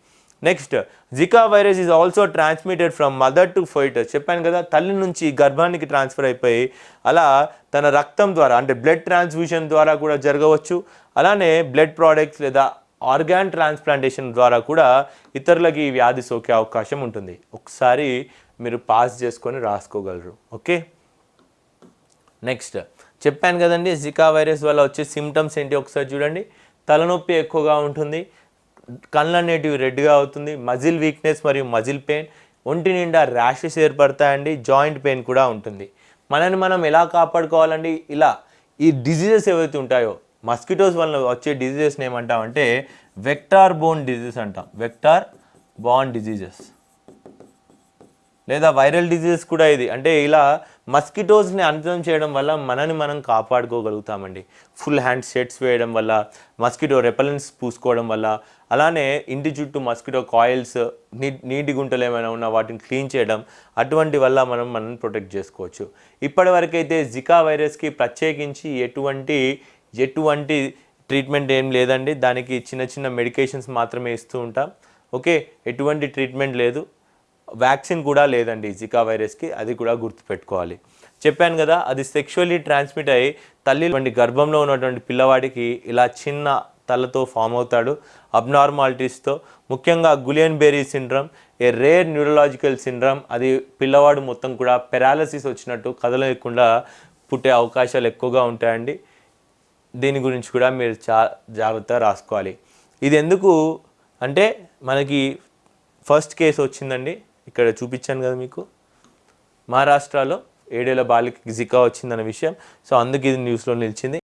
S1: Next Zika virus is also transmitted from mother to foetus చెప్పాను కదా తల్లి నుంచి గర్భానికి ట్రాన్స్ఫర్ అయిపోయి అలా తన రక్తం ద్వారా అంటే బ్లడ్ ట్రాన్స్ఫ్యూషన్ ద్వారా కూడా జరగవచ్చు. అలానే బ్లడ్ ప్రోడక్ట్స్ లేదా ఆర్గాన్ ట్రాన్స్ప్లాంటేషన్ ద్వారా కూడా ఇతరులకి ఈ వ్యాధి సోకే అవకాశం ఉంటుంది. ఒకసారి మీరు పాస్ చేసుకొని రాసుకోగలరు. ఓకే? నెక్స్ట్ చెప్పాను కదండి జికా వైరస్ వల్ల వచ్చే సిమ్టమ్స్ ఏంటి? ఒకసారి చూడండి. తలనొప్పి ఎక్కువగా ఉంటుంది. కళ్ళు అనేటివి రెడ్గా అవుతుంది. మజిల్ వీక్నెస్ మరియు మజిల్ పెయిన్ ఒంటి నిండా ర్యాషెస్ ఏర్పడతాయండి. జాయింట్ పెయిన్ కూడా ఉంటుంది. మనని మనం ఎలా కాపాడుకోవాలండి? ఇలా ఈ డిజీజెస్ ఏవైతే ఉంటాయో మస్కిటోస్ వల్ల వచ్చే డిజీజెస్ని ఏమంటామంటే వెక్టార్ బోన్ డిజీజెస్ అంటాం. వెక్టార్ బాన్ డిజీజెస్ లేదా వైరల్ డిజీజెస్ కూడా ఇది. అంటే ఇలా మస్కిటోస్ని అంతం చేయడం వల్ల మనని మనం కాపాడుకోగలుగుతామండి. ఫుల్ హ్యాండ్ సెట్స్ వేయడం వల్ల మస్కిటో రెపలెన్స్ పూసుకోవడం వల్ల అలానే ఇంటి చుట్టూ మస్కిటో కాయిల్స్ నీ నీటి గుంటలు ఏమైనా ఉన్నా వాటిని క్లీన్ చేయడం అటువంటి వల్ల మనం మనం ప్రొటెక్ట్ చేసుకోవచ్చు. ఇప్పటివరకైతే జికా వైరస్కి ప్రత్యేకించి ఎటువంటి ఎటువంటి ట్రీట్మెంట్ ఏం లేదండి. దానికి చిన్న చిన్న మెడికేషన్స్ మాత్రమే ఇస్తూ ఉంటాం. ఓకే ఎటువంటి ట్రీట్మెంట్ లేదు. వ్యాక్సిన్ కూడా లేదండి జికా వైరస్కి అది కూడా గుర్తుపెట్టుకోవాలి. చెప్పాను కదా అది సెక్షువల్లీ ట్రాన్స్మిట్ అయ్యి తల్లి వంటి గర్భంలో ఉన్నటువంటి పిల్లవాడికి ఇలా చిన్న తలతో ఫామ్ అవుతాడు. అబ్నార్మాలిటీస్తో ముఖ్యంగా Guillain Barre syndrome a rare neurological syndrome అది పిల్లవాడు మొత్తం కూడా పెరాలసిస్ వచ్చినట్టు కదలకుండా పుట్టే అవకాశాలు ఎక్కువగా ఉంటాయండి. దీని గురించి కూడా మీరు చా జాగ్రత్త రాసుకోవాలి. ఇది ఎందుకు అంటే మనకి ఫస్ట్ కేసు వచ్చిందండి. ఇక్కడ చూపించాను కదా మీకు. మహారాష్ట్రలో ఏడేళ్ళ బాలిక జికా వచ్చిందన్న విషయం. సో అందుకు ఇది న్యూస్లో నిలిచింది.